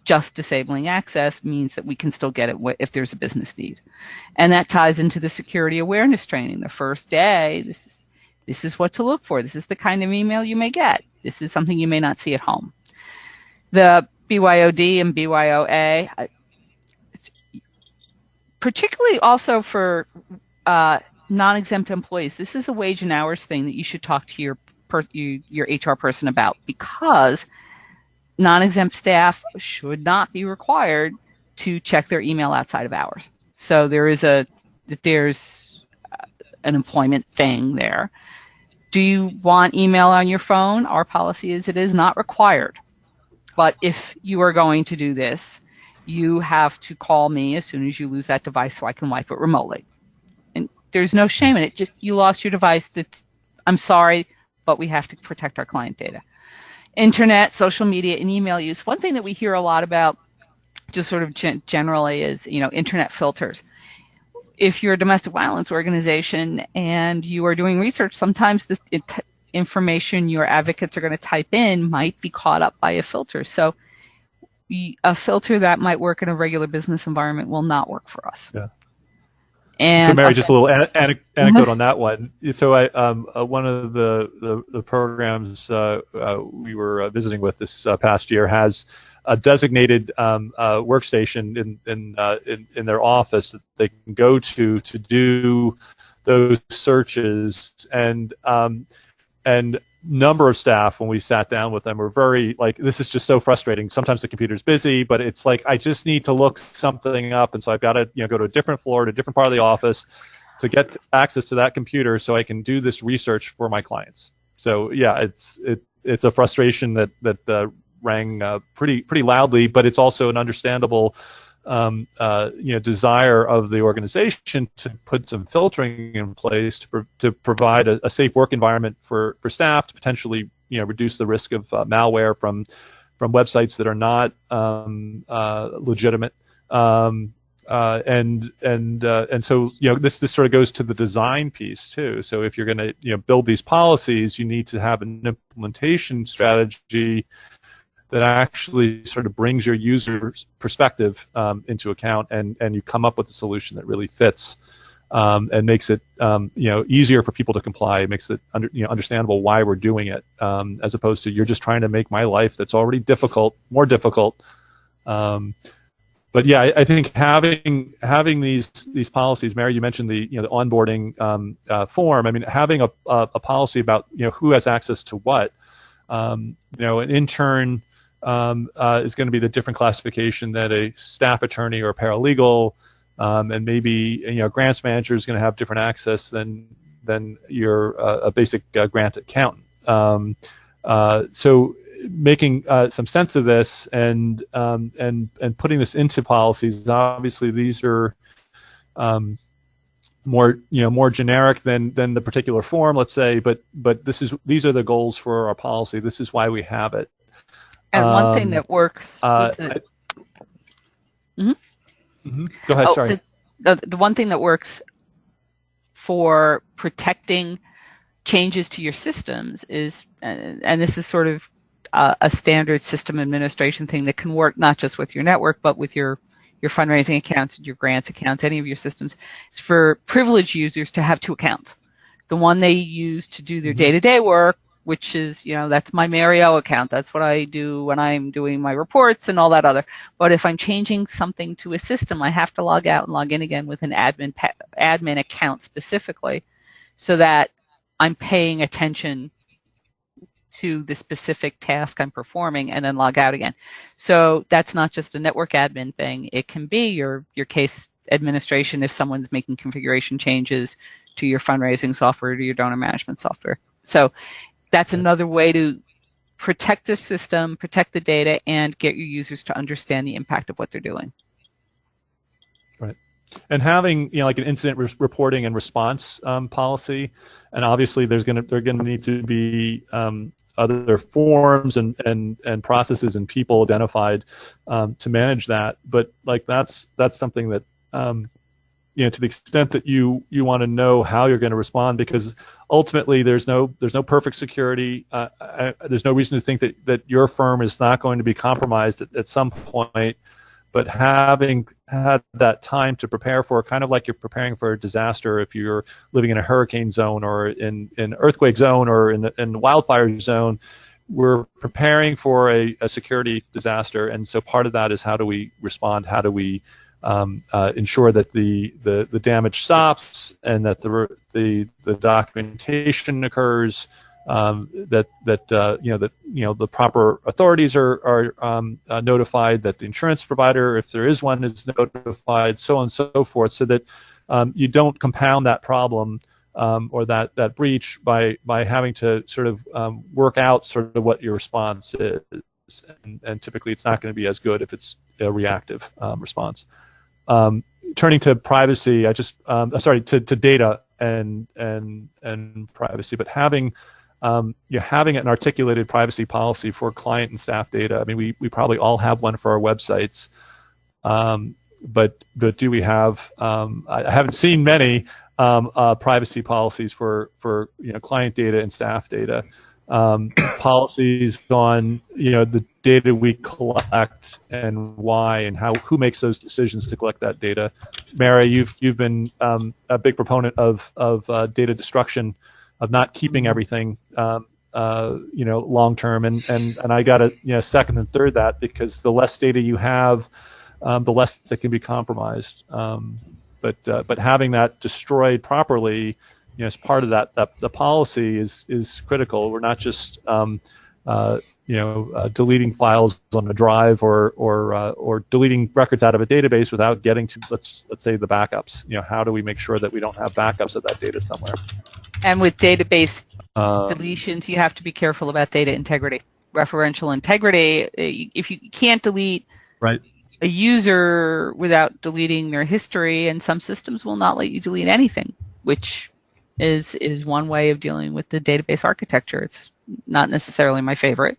just disabling access means that we can still get it if there's a business need. And that ties into the security awareness training. The first day this is this is what to look for. This is the kind of email you may get. This is something you may not see at home. The BYOD and BYOA, uh, particularly also for uh, non-exempt employees, this is a wage and hours thing that you should talk to your per, you, your HR person about because non-exempt staff should not be required to check their email outside of hours. So there is a there's uh, an employment thing there. Do you want email on your phone? Our policy is it is not required. But if you are going to do this, you have to call me as soon as you lose that device so I can wipe it remotely. And there's no shame in it. Just you lost your device. That's I'm sorry, but we have to protect our client data. Internet, social media, and email use. One thing that we hear a lot about, just sort of generally, is you know internet filters. If you're a domestic violence organization and you are doing research, sometimes this information your advocates are going to type in might be caught up by a filter. So a filter that might work in a regular business environment will not work for us. Yeah. And so, Mary, just a little an- an- anecdote on that one. So, I um, uh, one of the the, the programs uh, uh, we were uh, visiting with this uh, past year has a designated um, uh, workstation in in, in, in their office that they can go to to do those searches. And um, and number of staff when we sat down with them were very like this is just so frustrating. Sometimes the computer's busy but it's like i just need to look something up. And so i've got to you know go to a different floor to a different part of the office to get access to that computer so i can do this research for my clients. So yeah it's it it's a frustration that that uh, rang uh, pretty pretty loudly but it's also an understandable um, uh, you know desire of the organization to put some filtering in place to, pro- to provide a, a, safe work environment for, for staff to potentially you know reduce the risk of uh, malware from from websites that are not um, uh, legitimate. Um, uh, and and uh, and so you know this this sort of goes to the design piece too. So if you're going to you know build these policies, you need to have an implementation strategy that actually sort of brings your user's perspective um, into account, and and you come up with a solution that really fits. Um, and makes it um, you know easier for people to comply. It makes it under, you know understandable why we're doing it, um, as opposed to you're just trying to make my life that's already difficult more difficult. Um, but yeah, I, I, think having having these these policies, Mary, you mentioned the you know the onboarding um, uh, form. I mean, having a, a, a policy about you know who has access to what. Um, you know, an intern um, uh, is going to be the different classification that a staff attorney or paralegal, um, and maybe you know grants manager is going to have different access than than your uh, a basic uh, grant accountant. Um, uh, so making uh, some sense of this and um, and and putting this into policies. Obviously, these are um, more you know more generic than than the particular form, let's say. But but this is these are the goals for our policy. This is why we have it. And um, one thing um, that works. Uh, the, mm-hmm. Mm-hmm. Go ahead. Oh, sorry. The, the, the one thing that works for protecting changes to your systems is, and this is sort of a, a standard system administration thing that can work not just with your network, but with your your fundraising accounts, and your grants accounts, any of your systems, is for privileged users to have two accounts. The one they use to do their mm-hmm. day-to-day work which is, you know, that's my Mario account. That's what I do when I'm doing my reports and all that other. But if I'm changing something to a system, I have to log out and log in again with an admin admin account specifically, so that I'm paying attention to the specific task I'm performing and then log out again. So that's not just a network admin thing. It can be your your case administration if someone's making configuration changes to your fundraising software to your donor management software. So that's another way to protect the system, protect the data, and get your users to understand the impact of what they're doing. Right. And having you know like an incident re- reporting and response um, policy, and obviously there's going to there're going to need to be um, other forms and, and, and processes and people identified um, to manage that. But like that's that's something that um, you know to the extent that you you want to know how you're going to respond because ultimately there's no there's no perfect security. Uh, I, there's no reason to think that that your firm is not going to be compromised at, at some point. But having had that time to prepare for kind of like you're preparing for a disaster if you're living in a hurricane zone or in an earthquake zone or in the, in wildfire zone we're preparing for a, a security disaster. And so part of that is how do we respond? How do we um, uh, ensure that the, the, the damage stops and that the the, the documentation occurs, um, that that uh, you know that you know the proper authorities are are um, uh, notified, that the insurance provider, if there is one, is notified, so on and so forth, so that um, you don't compound that problem. Um, or that, that breach by by having to sort of um, work out sort of what your response is, and, and typically it's not going to be as good if it's a reactive response. Um, turning to privacy, I just um, sorry to, to data and and and privacy, but having um, you know, having an articulated privacy policy for client and staff data. I mean, we, we probably all have one for our websites, um, but but do we have? Um, I haven't seen many um, uh, privacy policies for for you know client data and staff data. Um, policies on you know the data we collect and why and how who makes those decisions to collect that data. Mary, you've you've been um, a big proponent of of uh, data destruction of not keeping everything, um, uh, you know, long term. And and and I got to you know second and third that because the less data you have, um, the less that can be compromised. Um, but uh, but having that destroyed properly, you know, as part of that, that the policy is is critical. We're not just um, uh, you know, uh, deleting files on a drive or or uh, or deleting records out of a database without getting to let's let's say the backups. You know, how do we make sure that we don't have backups of that data somewhere? And with database uh, deletions, you have to be careful about data integrity, referential integrity. Uh, if you can't delete right. a user without deleting their history, and some systems will not let you delete anything, which is is one way of dealing with the database architecture. It's not necessarily my favorite.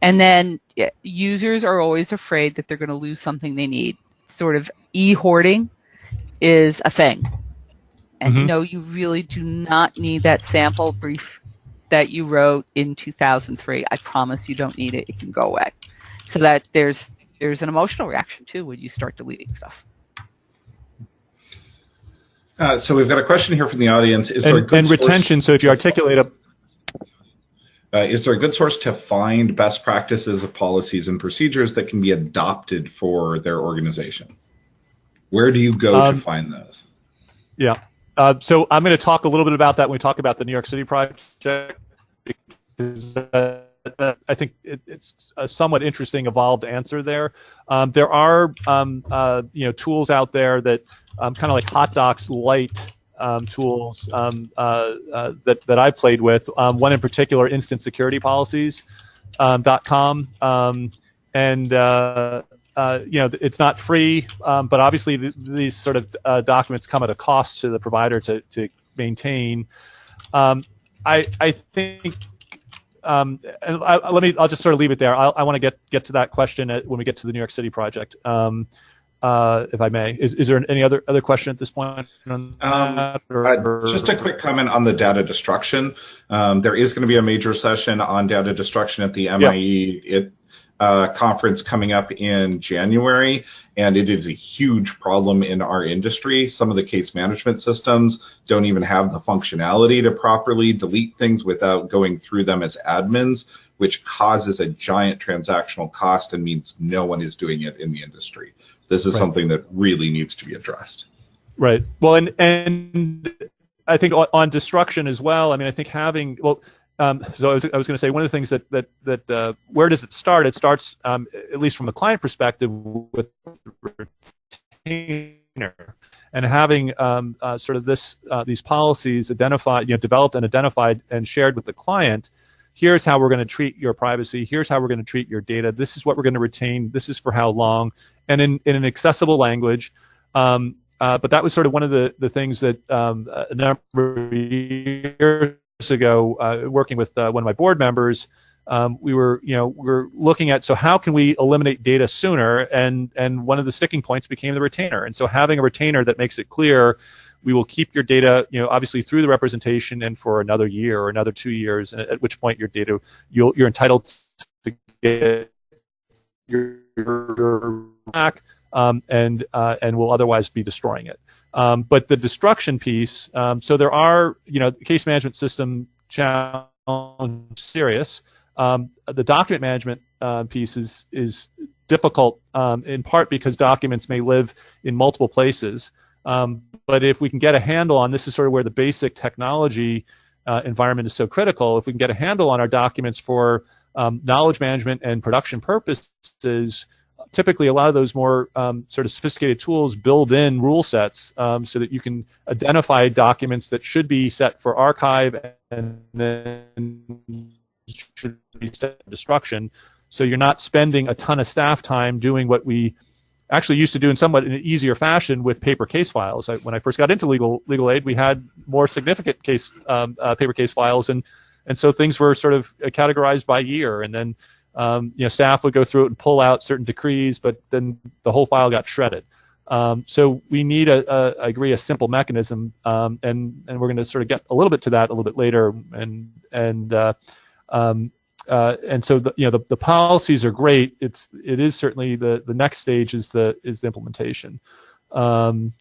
And then yeah, users are always afraid that they're going to lose something they need. Sort of e-hoarding is a thing. And mm-hmm. no, you really do not need that sample brief that you wrote in 2003. I promise you don't need it. It can go away. So that there's there's an emotional reaction too when you start deleting stuff. Uh, so we've got a question here from the audience. Is and, and retention. So if you articulate a uh, is there a good source to find best practices of policies and procedures that can be adopted for their organization? Where do you go um, to find those? Yeah. Uh, so I'm going to talk a little bit about that when we talk about the New York City project because uh, I think it, it's a somewhat interesting evolved answer there. Um, there are um, uh, you know tools out there that um, kind of like HotDocs Lite um, tools um, uh, uh, that that I played with. Um, one in particular, Instant Security Policies um, .com, and uh, you know it's not free, but obviously th- these sort of documents come at a cost to the provider to to maintain. I I think. Um, and I, let me. I'll just sort of leave it there. I'll, i want to get get to that question at, when we get to the New York City project. Um, uh, if I may. Is, is there any other other question at this point? Um, uh, just a quick comment on the data destruction. Um, there is going to be a major session on data destruction at the MIE it, uh, conference coming up in January, and it is a huge problem in our industry. Some of the case management systems don't even have the functionality to properly delete things without going through them as admins, which causes a giant transactional cost and means no one is doing it in the industry. This is right. something that really needs to be addressed. Right. Well, and and I think on destruction as well. I mean, I think having well. Um, so I was, I was going to say one of the things that that that uh, where does it start? It starts um, at least from the client perspective with retainer and having um, uh, sort of this uh, these policies identified, you know, developed and identified and shared with the client here's how we're going to treat your privacy, here's how we're going to treat your data, this is what we're going to retain, this is for how long, and in, in an accessible language. Um, uh, but that was sort of one of the, the things that um, a number of years ago, uh, working with uh, one of my board members, um, we were, you know, we are looking at so how can we eliminate data sooner, and and one of the sticking points became the retainer, and so having a retainer that makes it clear we will keep your data, you know, obviously through the representation and for another year or another two years, and at which point your data, you are entitled to get your, your back, um, and uh, and will otherwise be destroying it. Um, but the destruction piece, um, so there are, you know, case management system challenge serious. Um, the document management uh, piece is is difficult um, in part because documents may live in multiple places. Um, but if we can get a handle on this, is sort of where the basic technology uh, environment is so critical. If we can get a handle on our documents for um, knowledge management and production purposes, typically a lot of those more um, sort of sophisticated tools build in rule sets um, so that you can identify documents that should be set for archive and then should be set for destruction. So you're not spending a ton of staff time doing what we actually used to do in somewhat an easier fashion with paper case files. I, when I first got into legal legal aid, we had more significant case um, uh, paper case files, and and so things were sort of categorized by year, and then um, you know staff would go through it and pull out certain decrees, but then the whole file got shredded. Um, so we need a, a, I agree, a simple mechanism, um, and and we're going to sort of get a little bit to that a little bit later, and and uh, um, uh, and so the, you know the, the policies are great. It's it is certainly the the next stage is the is the implementation. Um,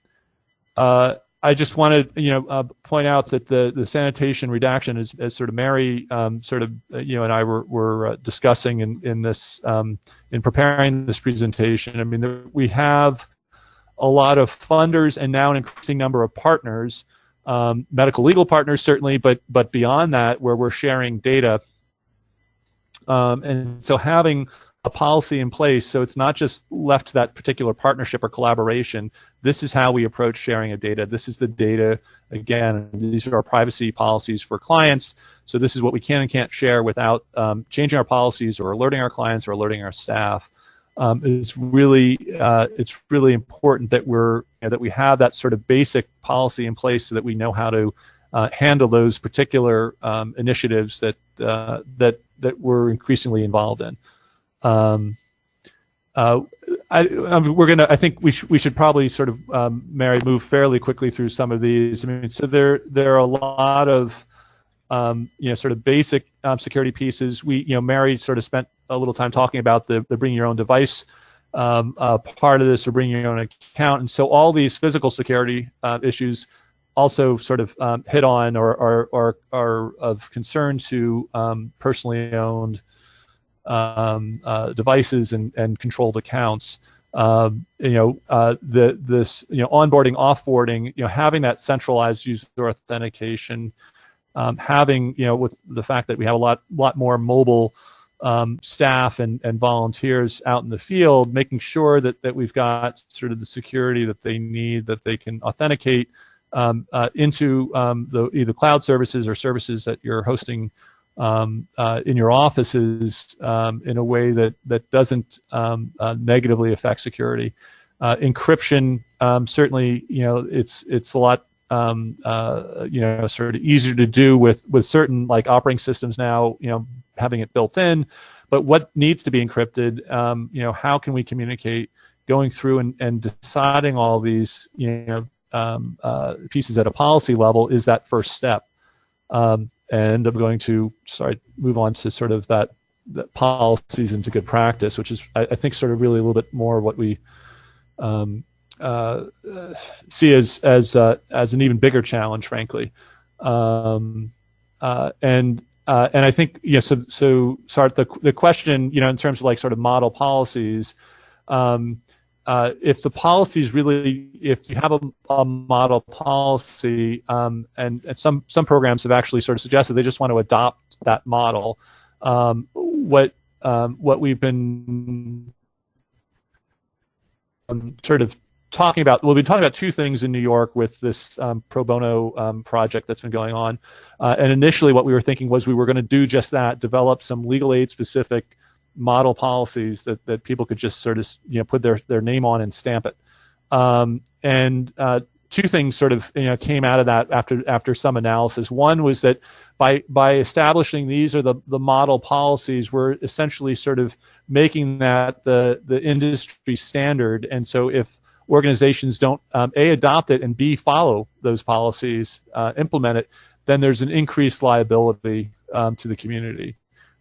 uh, I just wanted you know uh, point out that the the sanitation redaction is as sort of Mary um, sort of uh, you know and I were were uh, discussing in in this um, in preparing this presentation. I mean we have a lot of funders and now an increasing number of partners, um, medical legal partners certainly, but but beyond that where we're sharing data um, and so having a policy in place so it's not just left to that particular partnership or collaboration. This is how we approach sharing of data. This is the data. Again, these are our privacy policies for clients. So this is what we can and can't share without um, changing our policies or alerting our clients or alerting our staff. Um, it's really uh, it's really important that we're you know, that we have that sort of basic policy in place so that we know how to uh, handle those particular um, initiatives that uh, that that we're increasingly involved in. Um, uh, I, I mean, we're gonna. I think we should we should probably sort of um, Mary move fairly quickly through some of these. I mean, so there there are a lot of um, you know sort of basic um, security pieces. We you know Mary sort of spent a little time talking about the the bring your own device um, uh, part of this or bring your own account, and so all these physical security uh, issues also sort of um, hit on or, or, or are of concern to um, personally owned um, uh, devices and, and controlled accounts. Um, you know, uh, the this you know onboarding, offboarding, you know, having that centralized user authentication, um, having you know with the fact that we have a lot lot more mobile um, staff and, and volunteers out in the field, making sure that, that we've got sort of the security that they need, that they can authenticate um, uh, into um, the either cloud services or services that you're hosting um, uh, in your offices um, in a way that that doesn't um, uh, negatively affect security. Uh, encryption um, certainly, you know, it's it's a lot uh, you know sort of easier to do with with certain like operating systems now, you know, having it built in. But what needs to be encrypted? you know, how can we communicate? Going through and, and deciding all these, you know, um, uh, pieces at a policy level is that first step. Um, and I'm going to sorry move on to sort of that, that policies into good practice, which is I, I, think sort of really a little bit more what we um, uh, see as as uh, as an even bigger challenge, frankly. Um, uh, and uh, and I think yeah, so so sorry the the question you know in terms of like sort of model policies. Um, uh, if the policy is really, if you have a, a model policy, um, and, and, some some programs have actually sort of suggested they just want to adopt that model. Um, what um, what we've been um, sort of talking about, we'll be talking about two things in New York with this um, pro bono um, project that's been going on. Uh, and initially, what we were thinking was we were going to do just that, develop some legal aid specific model policies that, that people could just sort of you know put their, their name on and stamp it. Um, and uh, two things sort of you know came out of that after after some analysis. One was that by by establishing these are the the model policies, we're essentially sort of making that the the industry standard. And so if organizations don't um, a adopt it and b follow those policies, uh, implement it, then there's an increased liability um, to the community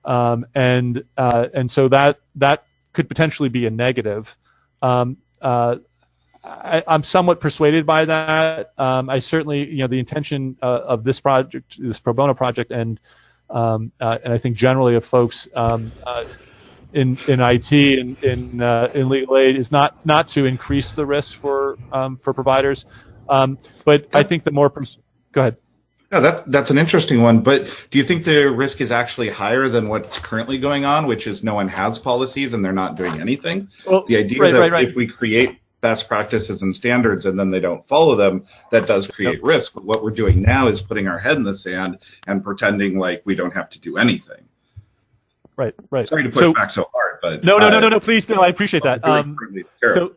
um, and uh, and so that that could potentially be a negative. Um, uh, I, am somewhat persuaded by that. Um, I certainly, you know, the intention uh, of this project, this pro bono project, and um, uh, and I think generally of folks um, uh, in in IT and in uh, in legal aid is not not to increase the risk for um, for providers, but I think the more pers- go ahead. Yeah, that, that's an interesting one. But do you think the risk is actually higher than what's currently going on, which is no one has policies and they're not doing anything? Well, the idea right, that right, right. if we create best practices and standards and then they don't follow them, that does create yep. risk. But what we're doing now is putting our head in the sand and pretending like we don't have to do anything. Right, right. Sorry to push so, back so hard, but no, no, no, no, no. Please, no. I appreciate that. Um, so,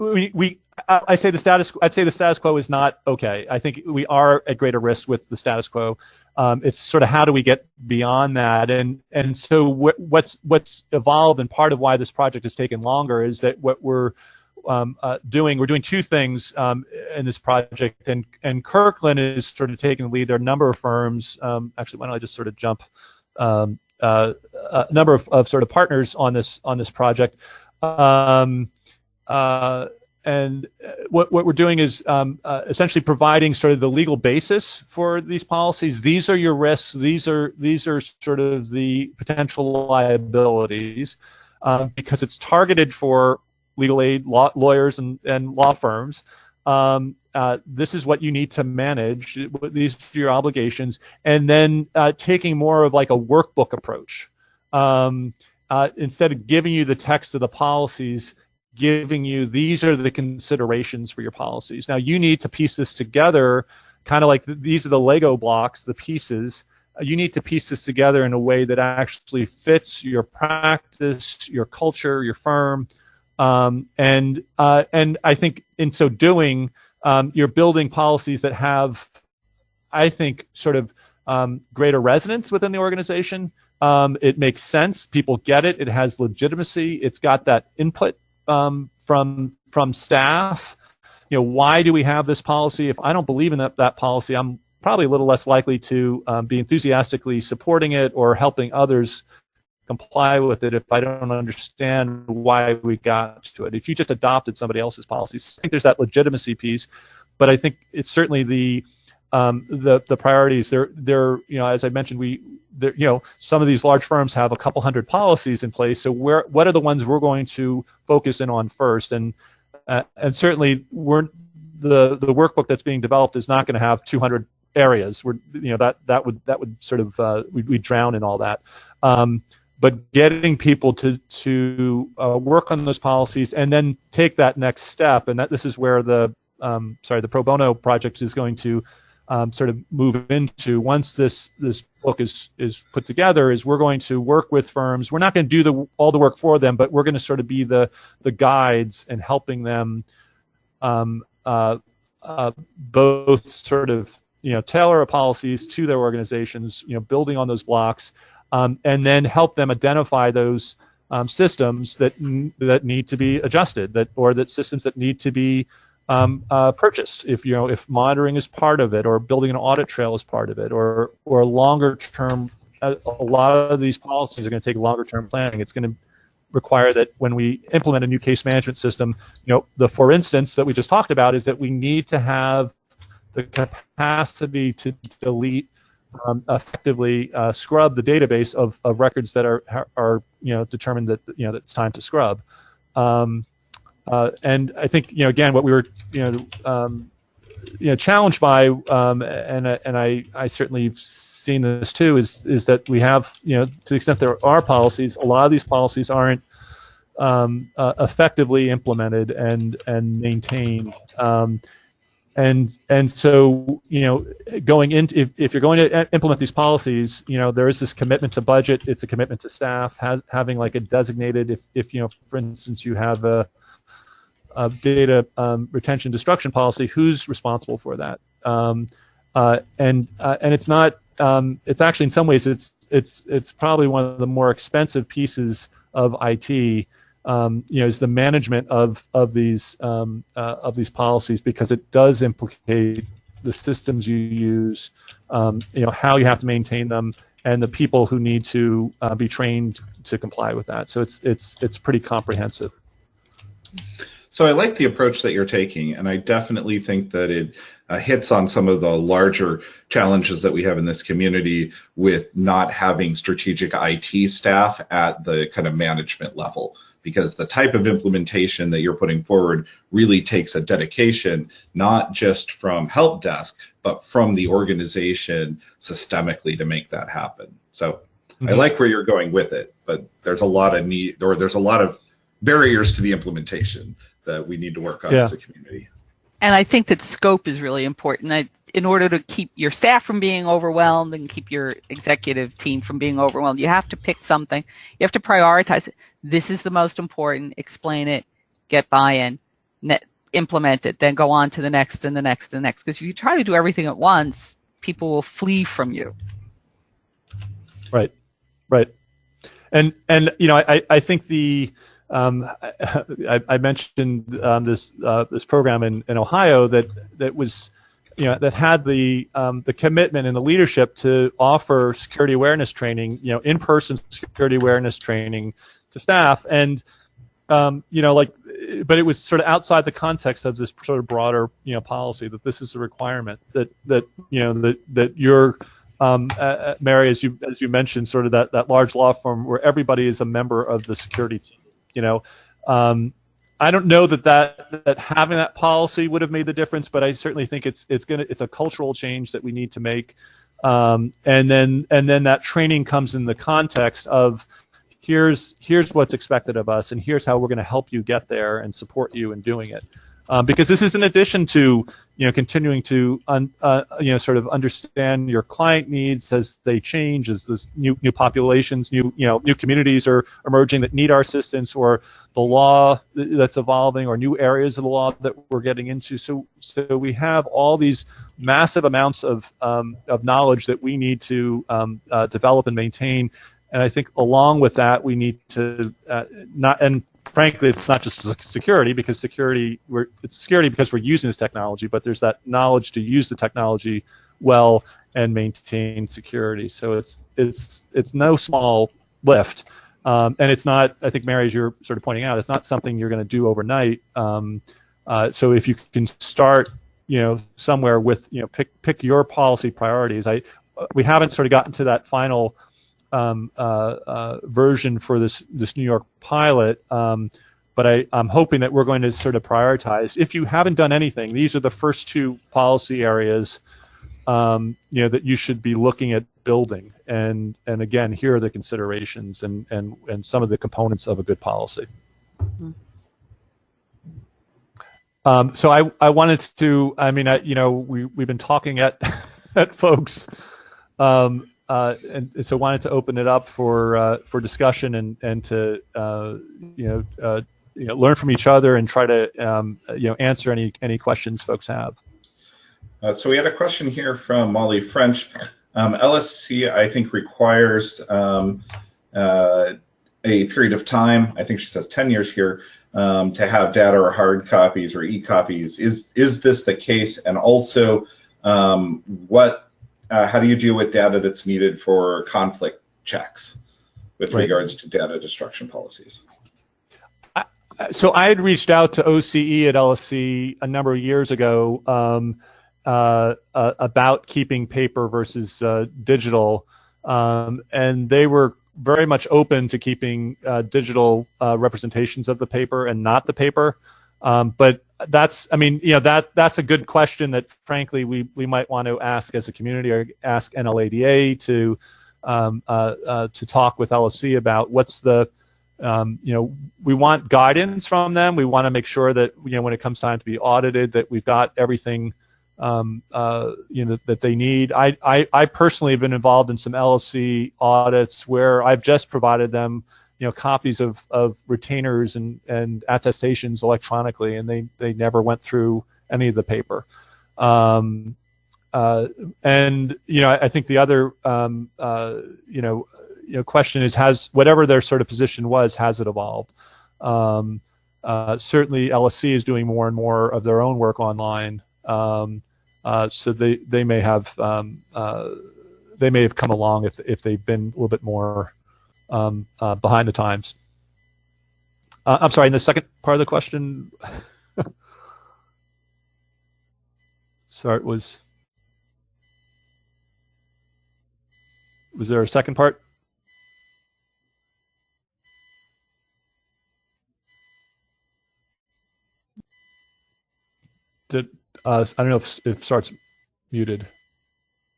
we, we I say the status I'd say the status quo is not okay. I think we are at greater risk with the status quo. Um, it's sort of how do we get beyond that, and and so what's what's evolved and part of why this project has taken longer is that what we're um, uh, doing we're doing two things um, in this project, and and Kirkland is sort of taking the lead. There are a number of firms. Um, actually, why don't I just sort of jump um, uh, a number of, of, sort of partners on this on this project. Um, uh, and what, what we're doing is um, uh, essentially providing sort of the legal basis for these policies. These are your risks. These are these are sort of the potential liabilities uh, because it's targeted for legal aid law, lawyers and, and law firms. Um, uh, this is what you need to manage. These are your obligations, and then uh, taking more of like a workbook approach. Um, uh, instead of giving you the text of the policies, giving you these are the considerations for your policies. Now you need to piece this together, kind of like these are the Lego blocks, the pieces. Uh, you need to piece this together in a way that actually fits your practice, your culture, your firm, um, and uh, and I think in so doing, um, you're building policies that have, I think, sort of um, greater resonance within the organization. Um, it makes sense. People get it. It has legitimacy. It's got that input um, from from staff. You know, why do we have this policy? If I don't believe in that, that policy, I'm probably a little less likely to um, be enthusiastically supporting it or helping others comply with it if I don't understand why we got to it. If you just adopted somebody else's policies, I think there's that legitimacy piece, but I think it's certainly the um, the the priorities. They're they're you know as I mentioned we you know some of these large firms have a couple hundred policies in place. So where what are the ones we're going to focus in on first? And uh, and certainly we're the the workbook that's being developed is not going to have 200 areas. We're you know that that would that would sort of uh, we we drown in all that. Um, but getting people to to uh, work on those policies and then take that next step, and that this is where the um, sorry the pro bono project is going to um, sort of move into once this this book is is put together is we're going to work with firms. We're not going to do the all the work for them, but we're going to sort of be the the guides and helping them um, uh, uh, both sort of you know tailor policies to their organizations, you know, building on those blocks, um, and then help them identify those um, systems that that need to be adjusted, that or that systems that need to be um, uh, purchased. If you know if monitoring is part of it, or building an audit trail is part of it, or or longer term. A, a lot of these policies are going to take longer term planning. It's going to require that when we implement a new case management system, you know, the for instance that we just talked about is that we need to have the capacity to delete um, effectively uh, scrub the database of, of records that are are you know determined that you know that it's time to scrub. Um, uh, and I think you know again what we were you know um, you know challenged by um, and and I I certainly seen this too is is that we have you know to the extent there are policies a lot of these policies aren't um, uh, effectively implemented and and maintained. Um, and and so you know going into if, if you're going to implement these policies you know there is this commitment to budget it's a commitment to staff has, having like a designated if if you know for instance you have a uh, data um, retention destruction policy, who's responsible for that? Um, uh, and uh, and it's not. Um, it's actually in some ways it's it's it's probably one of the more expensive pieces of IT. Um, you know, is the management of of these um, uh, of these policies because it does implicate the systems you use, um, you know, how you have to maintain them, and the people who need to uh, be trained to comply with that. So it's it's it's pretty comprehensive. So I like the approach that you're taking, and I definitely think that it uh, hits on some of the larger challenges that we have in this community with not having strategic IT staff at the kind of management level. Because the type of implementation that you're putting forward really takes a dedication, not just from help desk, but from the organization systemically to make that happen. So mm-hmm. I like where you're going with it, but there's a lot of need, or there's a lot of barriers to the implementation that we need to work on yeah. as a community. And I think that scope is really important. I, in order to keep your staff from being overwhelmed and keep your executive team from being overwhelmed, you have to pick something. You have to prioritize it. This is the most important. Explain it. get buy-in, net, implement it, then go on to the next and the next and the next. Because if you try to do everything at once, people will flee from you. Right, right, and and you know I I think the um, I, I, mentioned um, this uh, this program in, in Ohio that that was you know that had the um, the commitment and the leadership to offer security awareness training, you know, in person security awareness training to staff, and um, you know, like, but it was sort of outside the context of this sort of broader, you know, policy that this is a requirement that that you know that that you're um, uh, uh, Mary, as you as you mentioned, sort of that that large law firm where everybody is a member of the security team. You know, um, I don't know that, that that having that policy would have made the difference, but I certainly think it's it's gonna it's a cultural change that we need to make. Um, and then and then that training comes in the context of here's here's what's expected of us, and here's how we're going to help you get there and support you in doing it um, because this is in addition to you know continuing to un, uh, you know sort of understand your client needs as they change as this new new populations new you know new communities are emerging that need our assistance or the law that's evolving or new areas of the law that we're getting into. So so we have all these massive amounts of um, of knowledge that we need to um, uh, develop and maintain. And I think along with that, we need to uh, not, and frankly, it's not just security because security we're it's security because we're using this technology, but there's that knowledge to use the technology well and maintain security. So it's it's it's no small lift, um, and it's not. I think Mary, as you're sort of pointing out, it's not something you're going to do overnight. Um, uh, so if you can start, you know, somewhere with you know pick pick your policy priorities. I we haven't sort of gotten to that final um, uh, uh, version for this this New York pilot. Um, but I, am hoping that we're going to sort of prioritize. If you haven't done anything, these are the first two policy areas, um, you know, that you should be looking at building. And and again, here are the considerations and and and some of the components of a good policy. Mm-hmm. Um, so I I wanted to. I mean, I, you know, we we've been talking at at folks. Um, uh, and, and, so wanted to open it up for uh, for discussion and and to uh, you know uh, you know learn from each other and try to um, you know answer any any questions folks have. Uh, so we had a question here from Molly French. Um, LSC I think requires um, a period of time. I think she says 10 years here um, to have data or hard copies or e-copies. Is is this the case? And also, um, what uh, how do you deal with data that's needed for conflict checks with right. regards to data destruction policies? so I had reached out to OCE at LSC a number of years ago um, uh, uh, about keeping paper versus uh, digital, um, and they were very much open to keeping uh, digital uh, representations of the paper and not the paper. Um, but that's, I mean, you know, that that's a good question that, frankly, we we might want to ask as a community or ask NLADA to um, uh, uh, to talk with LSC about what's the, um, you know, we want guidance from them. We want to make sure that you know when it comes time to be audited that we've got everything. Um, uh, you know that they need. I, I I personally have been involved in some LSC audits where I've just provided them you know copies of, of retainers and, and attestations electronically, and they, they never went through any of the paper. Um, uh, and you know, I, I think the other um, uh, you know you know question is has whatever their sort of position was has it evolved? Um, uh, certainly, LSC is doing more and more of their own work online, um, uh, so they they may have um, uh, they may have come along if if they've been a little bit more um, uh, behind the times. Uh, I'm sorry, in the second part of the question, sorry, it was was there a second part? Did uh, I don't know if if starts muted.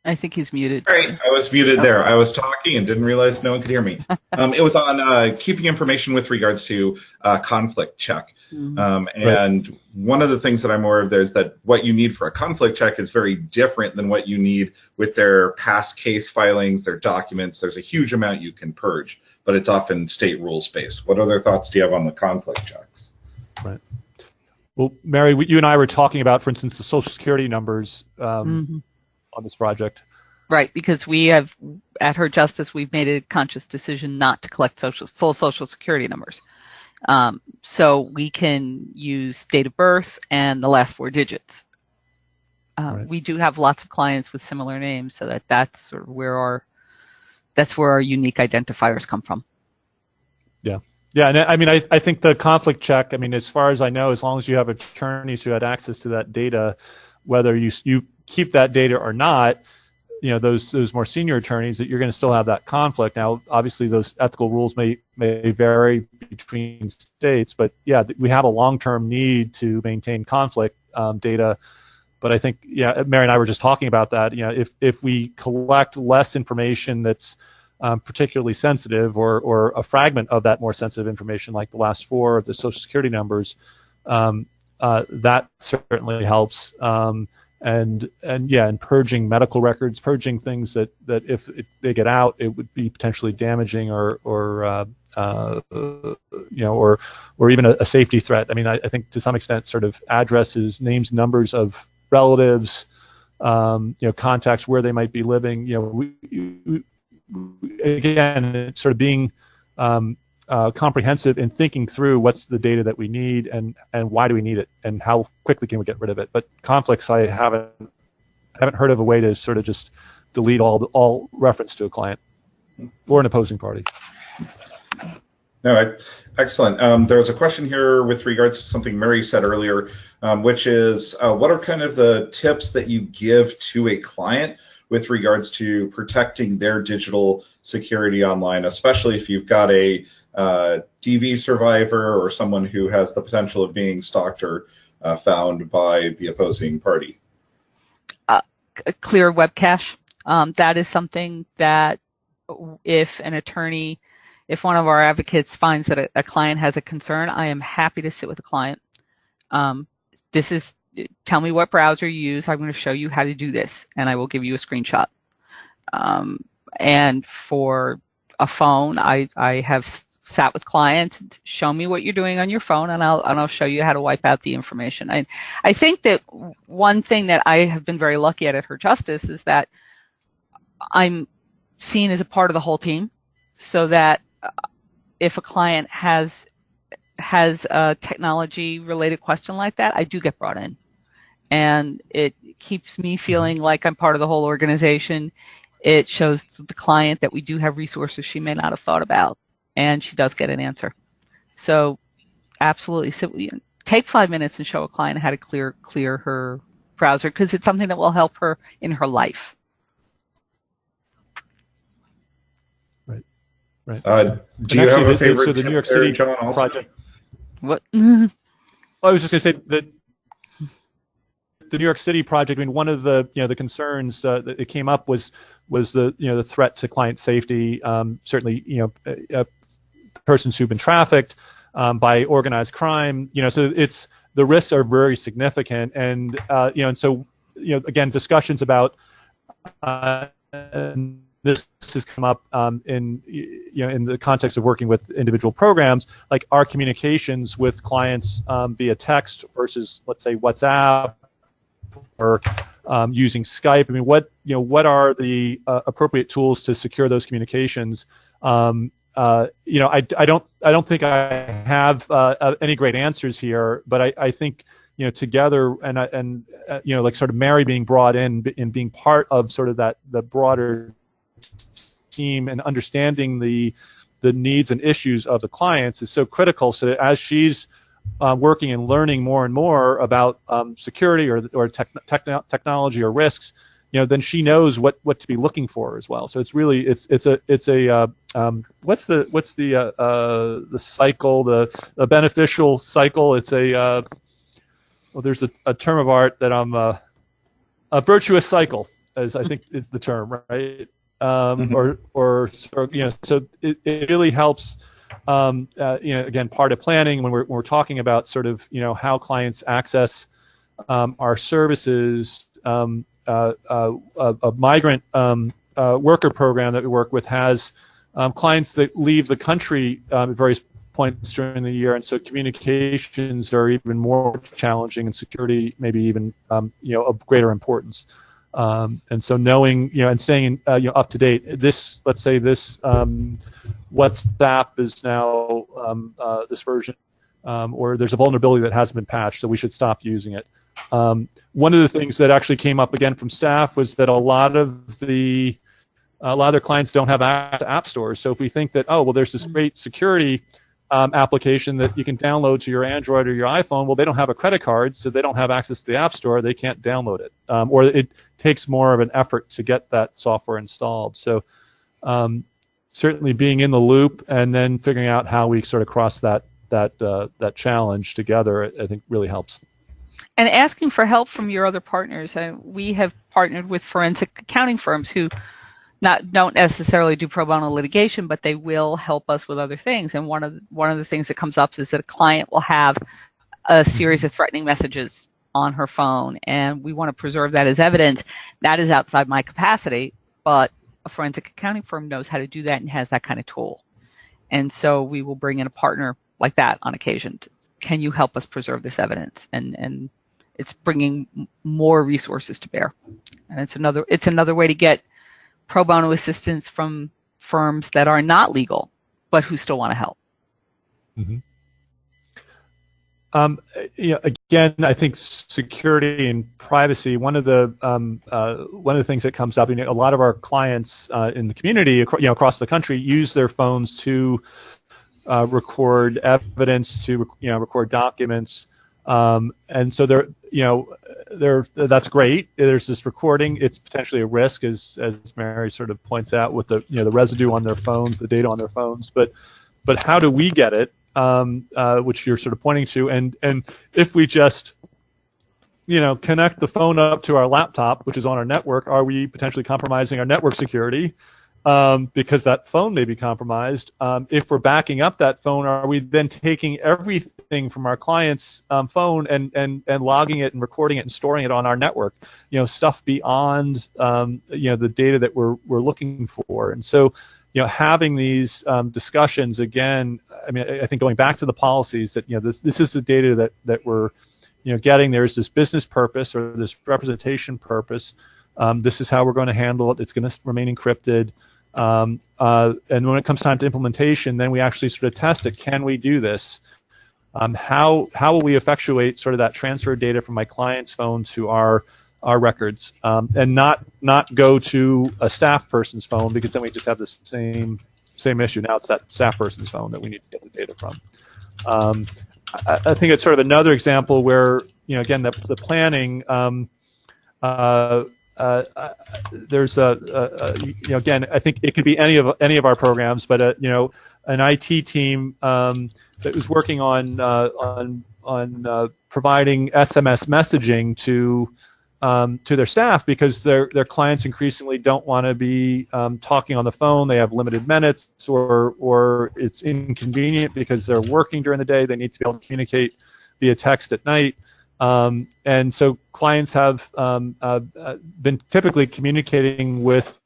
I think he's muted. Sorry, I was muted oh. there. I was talking and didn't realize no one could hear me. um, it was on uh, keeping information with regards to uh, conflict check. Mm-hmm. Um, and right. one of the things that I'm aware of there is that what you need for a conflict check is very different than what you need with their past case filings, their documents. There's a huge amount you can purge, but it's often state rules based. What other thoughts do you have on the conflict checks? Right. Well, Mary, you and I were talking about, for instance, the Social Security numbers um, mm-hmm. On this project. Right, because we have at Her Justice, we've made a conscious decision not to collect social, full Social Security numbers. Um, so we can use date of birth and the last four digits. Uh, right. We do have lots of clients with similar names, so that that's sort of where our that's where our unique identifiers come from. Yeah. Yeah, and I mean, I, I think the conflict check. I mean, as far as I know, as long as you have attorneys who had access to that data, whether you you keep that data or not, you know those those more senior attorneys that you're going to still have that conflict. Now, obviously, those ethical rules may may vary between states, but yeah, we have a long-term need to maintain conflict um, data. But I think, yeah, Mary and I were just talking about that. You know, if if we collect less information that's um, particularly sensitive, or or a fragment of that more sensitive information, like the last four of the Social Security numbers, um, uh, that certainly helps. Um, and and yeah, and purging medical records, purging things that that if it, they get out, it would be potentially damaging or or uh, uh, you know or or even a, a safety threat. I mean, I, I, think to some extent, sort of addresses, names, numbers of relatives, um, you know, contacts where they might be living. You know, we, we, again, sort of being um, uh, comprehensive in thinking through what's the data that we need and and why do we need it and how quickly can we get rid of it. But conflicts, I haven't haven't heard of a way to sort of just delete all all reference to a client or an opposing party. No, I, excellent. Um, there was a question here with regards to something Mary said earlier, um, which is uh, what are kind of the tips that you give to a client with regards to protecting their digital security online, especially if you've got a DV survivor or someone who has the potential of being stalked or uh, found by the opposing party? Uh, clear web cache. Um, that is something that if an attorney, if one of our advocates finds that a, a client has a concern, I am happy to sit with a client. Um, this is, tell me what browser you use. I'm going to show you how to do this, and I will give you a screenshot. Um, and for a phone, I, I have sat with clients, show me what you're doing on your phone, and I'll and I'll show you how to wipe out the information. I I think that one thing that I have been very lucky at at Her Justice is that I'm seen as a part of the whole team, so that uh, if a client has has a technology related question like that, I do get brought in. And it keeps me feeling like I'm part of the whole organization. It shows the client that we do have resources she may not have thought about and she does get an answer. So absolutely, so, take five minutes and show a client how to clear clear her browser because it's something that will help her in her life. Right. Right. Uh, do you have a favorite so the New York City John project? What? well, I was just going to say that the New York City project. I mean, one of the you know the concerns uh, that came up was was the you know the threat to client safety. Um, certainly, you know, uh, uh, persons who've been trafficked um, by organized crime. You know, so it's the risks are very significant, and uh, you know, and so you know, again, discussions about uh, this has come up um, in you know in the context of working with individual programs, like our communications with clients um, via text versus let's say WhatsApp or um, using Skype. I mean, what you know, what are the uh, appropriate tools to secure those communications? Um, uh, you know, I, I don't I don't think I have uh, uh any great answers here, but I, I think you know together and uh, and uh, you know like sort of Mary being brought in and being part of sort of that the broader team and understanding the the needs and issues of the clients is so critical. So as she's working and learning more and more about um, security or or tech, technology or risks, you know, then she knows what, what to be looking for as well. So it's really it's it's a it's a uh, um, what's the what's the uh, uh, the cycle the, the beneficial cycle? It's a uh, well, there's a, a term of art that I'm uh, a virtuous cycle, as I think is the term, right? Um, mm-hmm. or, or you know, so it, it really helps um, uh, you know, again, part of planning when we're, when we're talking about sort of, you know, how clients access um, our services. Um, uh, uh, a, a, migrant um, uh, worker program that we work with has um, clients that leave the country um, at various points during the year, and so communications are even more challenging, and security maybe even um, you know of greater importance. Um, and so knowing, you know, and staying uh, you know, up to date. This, let's say, this um, WhatsApp is now um, uh, this version, um, or there's a vulnerability that hasn't been patched, so we should stop using it. Um, one of the things that actually came up again from staff was that a lot of the a lot of their clients don't have app stores. So if we think that, oh, well, there's this great security um, application that you can download to your Android or your iPhone. Well, they don't have a credit card, so they don't have access to the App Store. They can't download it, um, or it takes more of an effort to get that software installed. So um, certainly being in the loop and then figuring out how we sort of cross that that uh, that challenge together, I think really helps. And asking for help from your other partners. Uh, we have partnered with forensic accounting firms who not don't necessarily do pro bono litigation, but they will help us with other things. And one of the, one of the things that comes up is that a client will have a series of threatening messages on her phone, and we want to preserve that as evidence. That is outside my capacity, but a forensic accounting firm knows how to do that and has that kind of tool. And so we will bring in a partner like that on occasion. Can you help us preserve this evidence? And and it's bringing more resources to bear. And it's another it's another way to get pro bono assistance from firms that are not legal, but who still want to help. Mm-hmm. Um, you know, again, I think security and privacy. One of the um, uh, one of the things that comes up, you know, a lot of our clients uh, in the community, you know, across the country, use their phones to uh, record evidence, to you know, record documents, um, and so they're, you know, they're, that's great. There's this recording. It's potentially a risk, as as Mary sort of points out, with the you know the residue on their phones, the data on their phones. But but how do we get it? Um, uh, which you're sort of pointing to, and and if we just you know connect the phone up to our laptop, which is on our network, are we potentially compromising our network security? Um, because that phone may be compromised. Um, if we're backing up that phone, are we then taking everything from our client's um, phone and, and, and logging it and recording it and storing it on our network? You know, stuff beyond um, you know the data that we're we're looking for. And so, you know, having these um, discussions again. I mean, I think going back to the policies that you know this this is the data that that we're you know getting. There's this business purpose or this representation purpose. Um, this is how we're going to handle it. It's going to remain encrypted. Um, uh, and when it comes time to implementation, then we actually sort of test it. Can we do this? Um, how how will we effectuate sort of that transfer of data from my client's phone to our our records, um, and not not go to a staff person's phone because then we just have the same same issue. Now it's that staff person's phone that we need to get the data from. Um, I, I, think it's sort of another example where you know again the the planning. Um, uh, uh, uh, there's a, a, a, you know again I think it could be any of any of our programs, but uh, you know an IT team um, that was working on uh, on on providing SMS messaging to um, to their staff because their their clients increasingly don't want to be um, talking on the phone. They have limited minutes, or or it's inconvenient because they're working during the day. They need to be able to communicate via text at night. Um, and so clients have um, uh, uh, been typically communicating with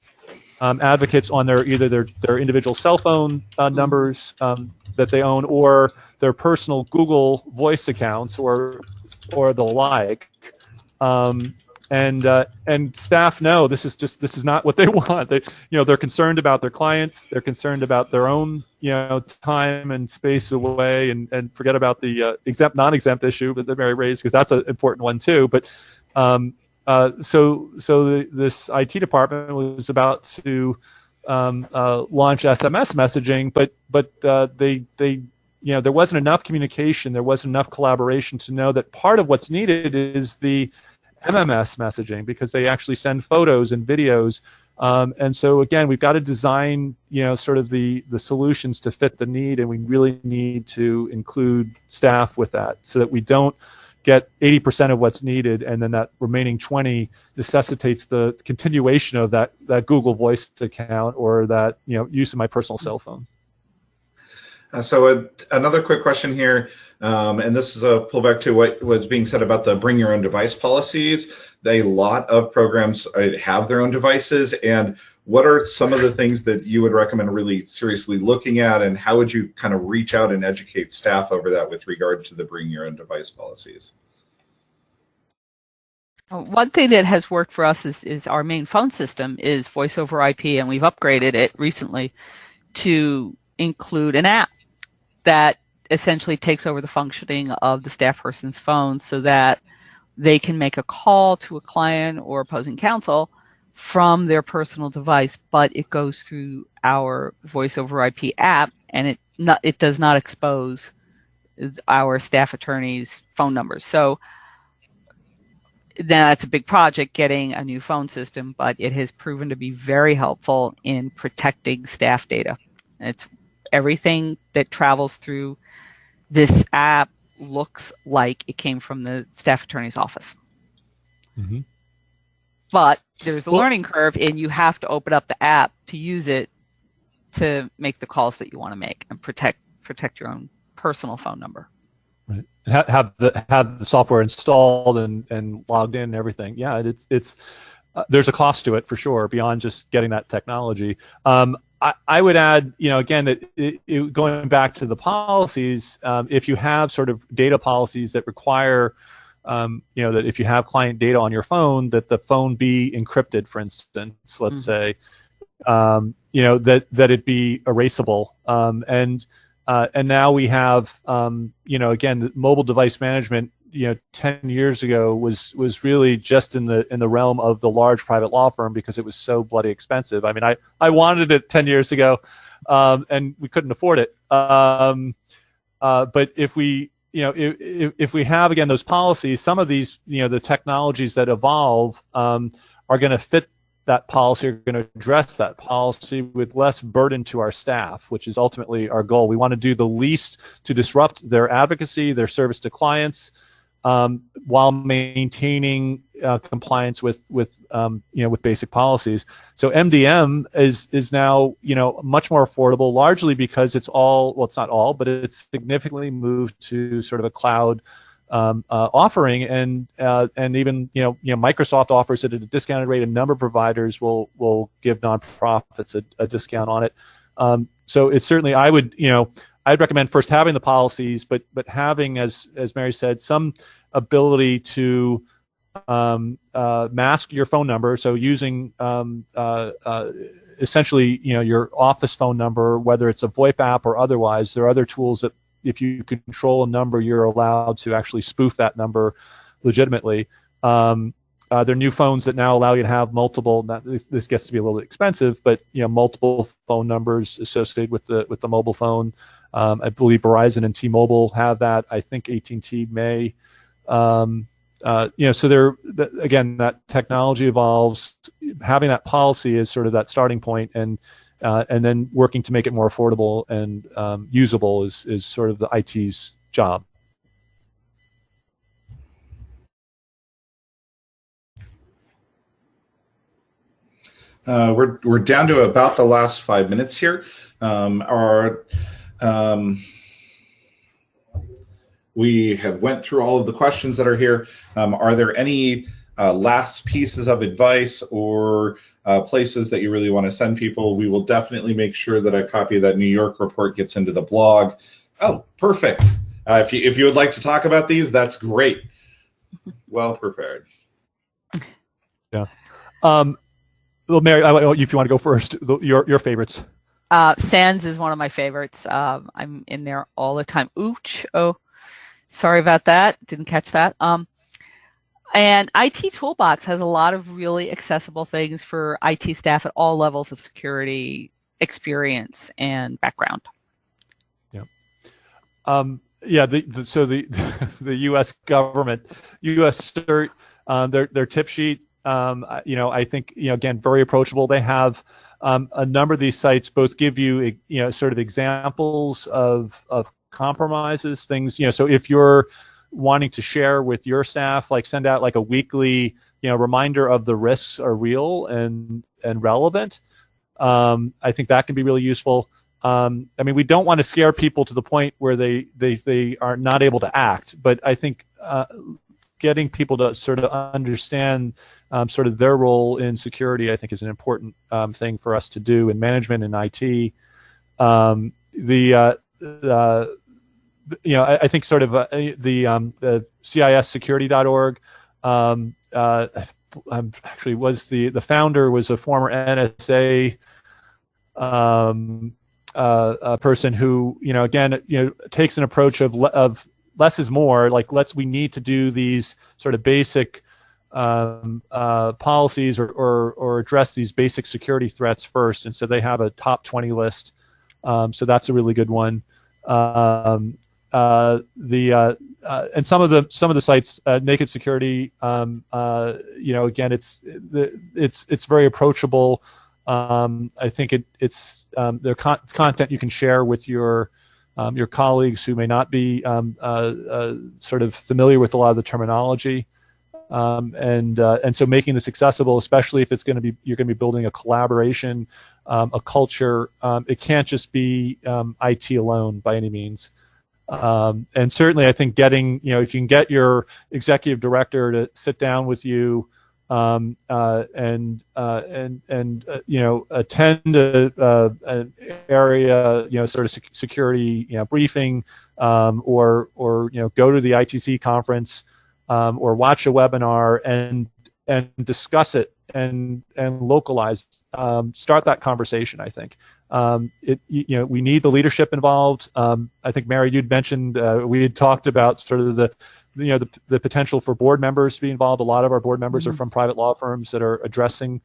um, advocates on their either their, their individual cell phone uh, numbers um, that they own or their personal Google Voice accounts or or the like. Um, and uh, and staff know this is just this is not what they want. They you know they're concerned about their clients. They're concerned about their own you know time and space away, and and forget about the uh, exempt non-exempt issue that Mary raised because that's an important one too. But um, uh, so so the, this IT department was about to um, uh, launch SMS messaging, but but uh, they they you know there wasn't enough communication, there wasn't enough collaboration to know that part of what's needed is the MMS messaging because they actually send photos and videos. Um, and so again, we've got to design, you know, sort of the the solutions to fit the need, and we really need to include staff with that so that we don't get 80% of what's needed, and then that remaining 20 necessitates the continuation of that that Google Voice account or that you know use of my personal cell phone. Uh, so a, another quick question here, um, and this is a pullback to what was being said about the bring your own device policies. A lot of programs uh, have their own devices, and what are some of the things that you would recommend really seriously looking at, and how would you kind of reach out and educate staff over that with regard to the bring your own device policies? One thing that has worked for us is, is our main phone system is voice over IP, and we've upgraded it recently to include an app that essentially takes over the functioning of the staff person's phone so that they can make a call to a client or opposing counsel from their personal device, but it goes through our voice over IP app and it not, it does not expose our staff attorney's phone numbers. So that's a big project getting a new phone system, but it has proven to be very helpful in protecting staff data. It's everything that travels through this app looks like it came from the staff attorney's office. Mm-hmm. But there's a well, learning curve, and you have to open up the app to use it to make the calls that you want to make and protect protect your own personal phone number. Right. Have the have the software installed and, and logged in and everything. Yeah, it's it's uh, there's a cost to it for sure beyond just getting that technology. Um, I, I, would add, you know, again, that it, it, going back to the policies, um, if you have sort of data policies that require, um, you know, that if you have client data on your phone, that the phone be encrypted, for instance, let's mm-hmm. say, um, you know, that that it be erasable, um, and uh, and now we have, um, you know, again, mobile device management you know 10 years ago was was really just in the in the realm of the large private law firm because it was so bloody expensive. I mean, I I wanted it 10 years ago, um, and we couldn't afford it. Um, uh, but if we you know if, if we have again those policies, some of these you know the technologies that evolve um, are going to fit that policy are going to address that policy with less burden to our staff, which is ultimately our goal. We want to do the least to disrupt their advocacy, their service to clients, um, while maintaining uh, compliance with with um, you know with basic policies. So MDM is is now you know much more affordable, largely because it's all well, it's not all, but it's significantly moved to sort of a cloud um, uh, offering, and uh, and even you know you know Microsoft offers it at a discounted rate. A number of providers will will give nonprofits a, a discount on it. Um, so it's certainly I would you know I'd recommend first having the policies, but but having, as as Mary said, some ability to um, uh, mask your phone number. So using um, uh, uh, essentially, you know, your office phone number, whether it's a VoIP app or otherwise. There are other tools that, if you control a number, you're allowed to actually spoof that number legitimately. Um, uh, there are new phones that now allow you to have multiple. Not, this, this, gets to be a little bit expensive, but you know, multiple phone numbers associated with the with the mobile phone. Um, I believe Verizon and T-Mobile have that. I think AT&T may. Um, uh, you know, so there again, that technology evolves. Having that policy is sort of that starting point, and uh, and then working to make it more affordable and um, usable is is sort of the IT's job. Uh, we're we're down to about the last five minutes here. Um, our um, we have went through all of the questions that are here. Um, are there any uh, last pieces of advice or uh, places that you really want to send people? We will definitely make sure that a copy of that New York report gets into the blog. Oh, perfect. Uh, if you if you would like to talk about these, that's great. Well prepared. Yeah. Um, well, Mary, if you want to go first, your your favorites. Uh, SANS is one of my favorites. Um, I'm in there all the time. Ooch. Oh, sorry about that. Didn't catch that. Um, and IT Toolbox has a lot of really accessible things for IT staff at all levels of security experience and background. Yeah. Um, yeah. The, the, so the the U.S. government, U.S. CERT, uh, their their tip sheet. Um, you know, I think you know again very approachable. They have um, a number of these sites both give you, you know, sort of examples of, of compromises, things, you know, so if you're wanting to share with your staff, like send out like a weekly, you know, reminder of the risks are real and, and relevant. Um, I think that can be really useful. um, I mean, we don't want to scare people to the point where they they they are not able to act. But I think uh, getting people to sort of understand um, sort of their role in security, I think, is an important um, thing for us to do in management and IT. Um, the uh, uh, you know, I, I, think sort of uh, the um, the CISSecurity.org um, uh, actually was the the founder was a former NSA um, uh, a person who you know again you know takes an approach of of less is more. Like let's we need to do these sort of basic um, uh, policies or, or, or address these basic security threats first. And so they have a top 20 list. Um, so that's a really good one. Um, uh, the uh, uh, and some of the some of the sites, uh, Naked Security, um, uh, you know, again, it's it's it's very approachable. Um, I think it, it's um, their con- content you can share with your um, your colleagues who may not be um, sort of familiar with a lot of the terminology. Um, and uh, and so making this accessible, especially if it's going to be you're going to be building a collaboration, um, a culture. Um, it can't just be IT alone by any means. Um, and certainly, I think getting, you know, if you can get your executive director to sit down with you um, uh, and uh, and and uh, you know attend a, an area, you know, sort of security, you know, briefing, um, or or you know, go to the ITC conference, um, or watch a webinar and and discuss it and and localize, um, start that conversation. I think. Um, it, you know, we need the leadership involved. Um, I think Mary, you'd mentioned uh, we had talked about sort of the, you know, the, the potential for board members to be involved. A lot of our board members mm-hmm. are from private law firms that are addressing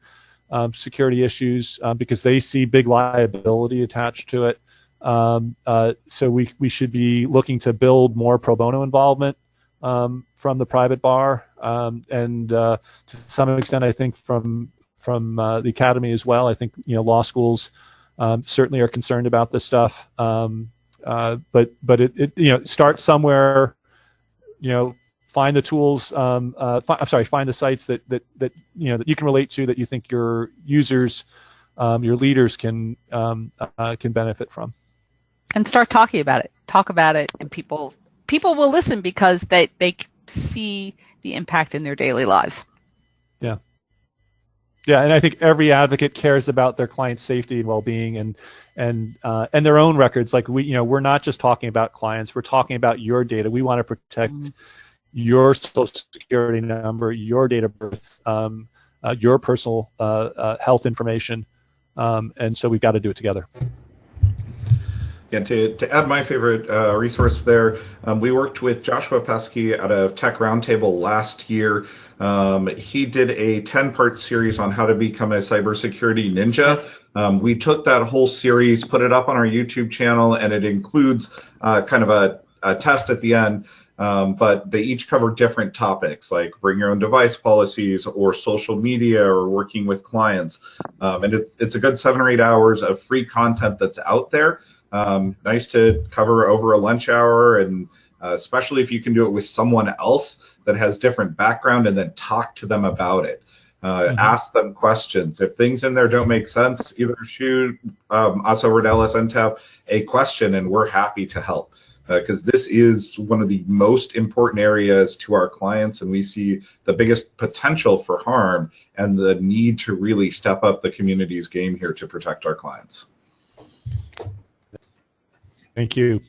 um, security issues um, because they see big liability attached to it. Um, uh, so we we should be looking to build more pro bono involvement um, from the private bar, and uh, to some extent, I think from from uh, the academy as well. I think you know law schools um, certainly are concerned about this stuff. Um, uh, but but it, it, you know start somewhere. You know, find the tools. Um, uh, fi- I'm sorry, find the sites that that that you know that you can relate to that you think your users, um, your leaders can um, uh, can benefit from. And start talking about it. Talk about it, and people people will listen because they they see the impact in their daily lives. Yeah. Yeah, and I think every advocate cares about their client's safety and well-being, and and uh, and their own records. Like we, you know, we're not just talking about clients; we're talking about your data. We want to protect mm-hmm. your social security number, your date of birth, um, uh, your personal uh, uh health information, um, and so we've got to do it together. Yeah, to, to add my favorite uh, resource there, um, we worked with Joshua Peskay out of Tech Roundtable last year. Um, he did a 10 part series on how to become a cybersecurity ninja. Yes. Um, we took that whole series, put it up on our YouTube channel, and it includes uh, kind of a, a, test at the end. Um, but they each cover different topics like bring your own device policies or social media or working with clients. Um, and it, it's a good seven or eight hours of free content that's out there. Um, nice to cover over a lunch hour, and uh, especially if you can do it with someone else that has different background, and then talk to them about it. Uh, mm-hmm. Ask them questions. If things in there don't make sense, either shoot um, us over at LSNTAP a question, and we're happy to help because uh, this is one of the most important areas to our clients, and we see the biggest potential for harm and the need to really step up the community's game here to protect our clients. Thank you.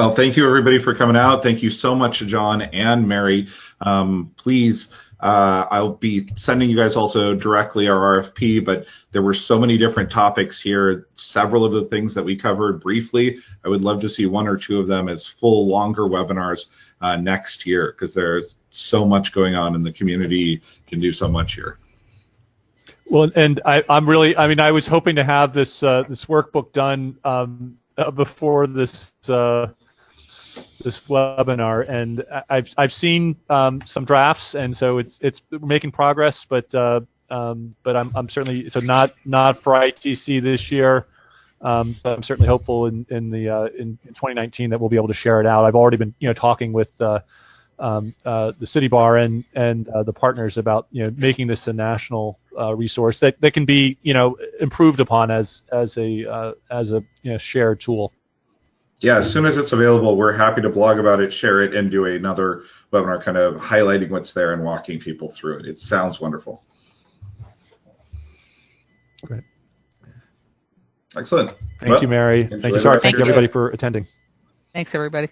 Well, thank you everybody for coming out. Thank you so much, John and Mary. Um, please, uh, I'll be sending you guys also directly our RFP, but there were so many different topics here. Several of the things that we covered briefly, I would love to see one or two of them as full, longer webinars uh, next year because there's so much going on and the community can do so much here. Well, and I, am really, I mean, I was hoping to have this uh, this workbook done um, uh, before this uh, this webinar, and I've I've seen um, some drafts, and so it's it's making progress, but uh, um, but I'm I'm certainly so not not for ITC this year. Um, but I'm certainly hopeful in in the uh, in, in, 2019 that we'll be able to share it out. I've already been you know talking with uh, um, uh, the city bar and and uh, the partners about you know making this a national uh, resource that, that can be you know improved upon as as a as a you know, shared tool. Yeah, as soon as it's available, we're happy to blog about it, share it, and do another webinar kind of highlighting what's there and walking people through it. It sounds wonderful. Great. Excellent. Thank well, you, Mary. Thank you, Sarah. Thank you, everybody, for attending. Thanks, everybody.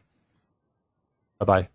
Bye bye.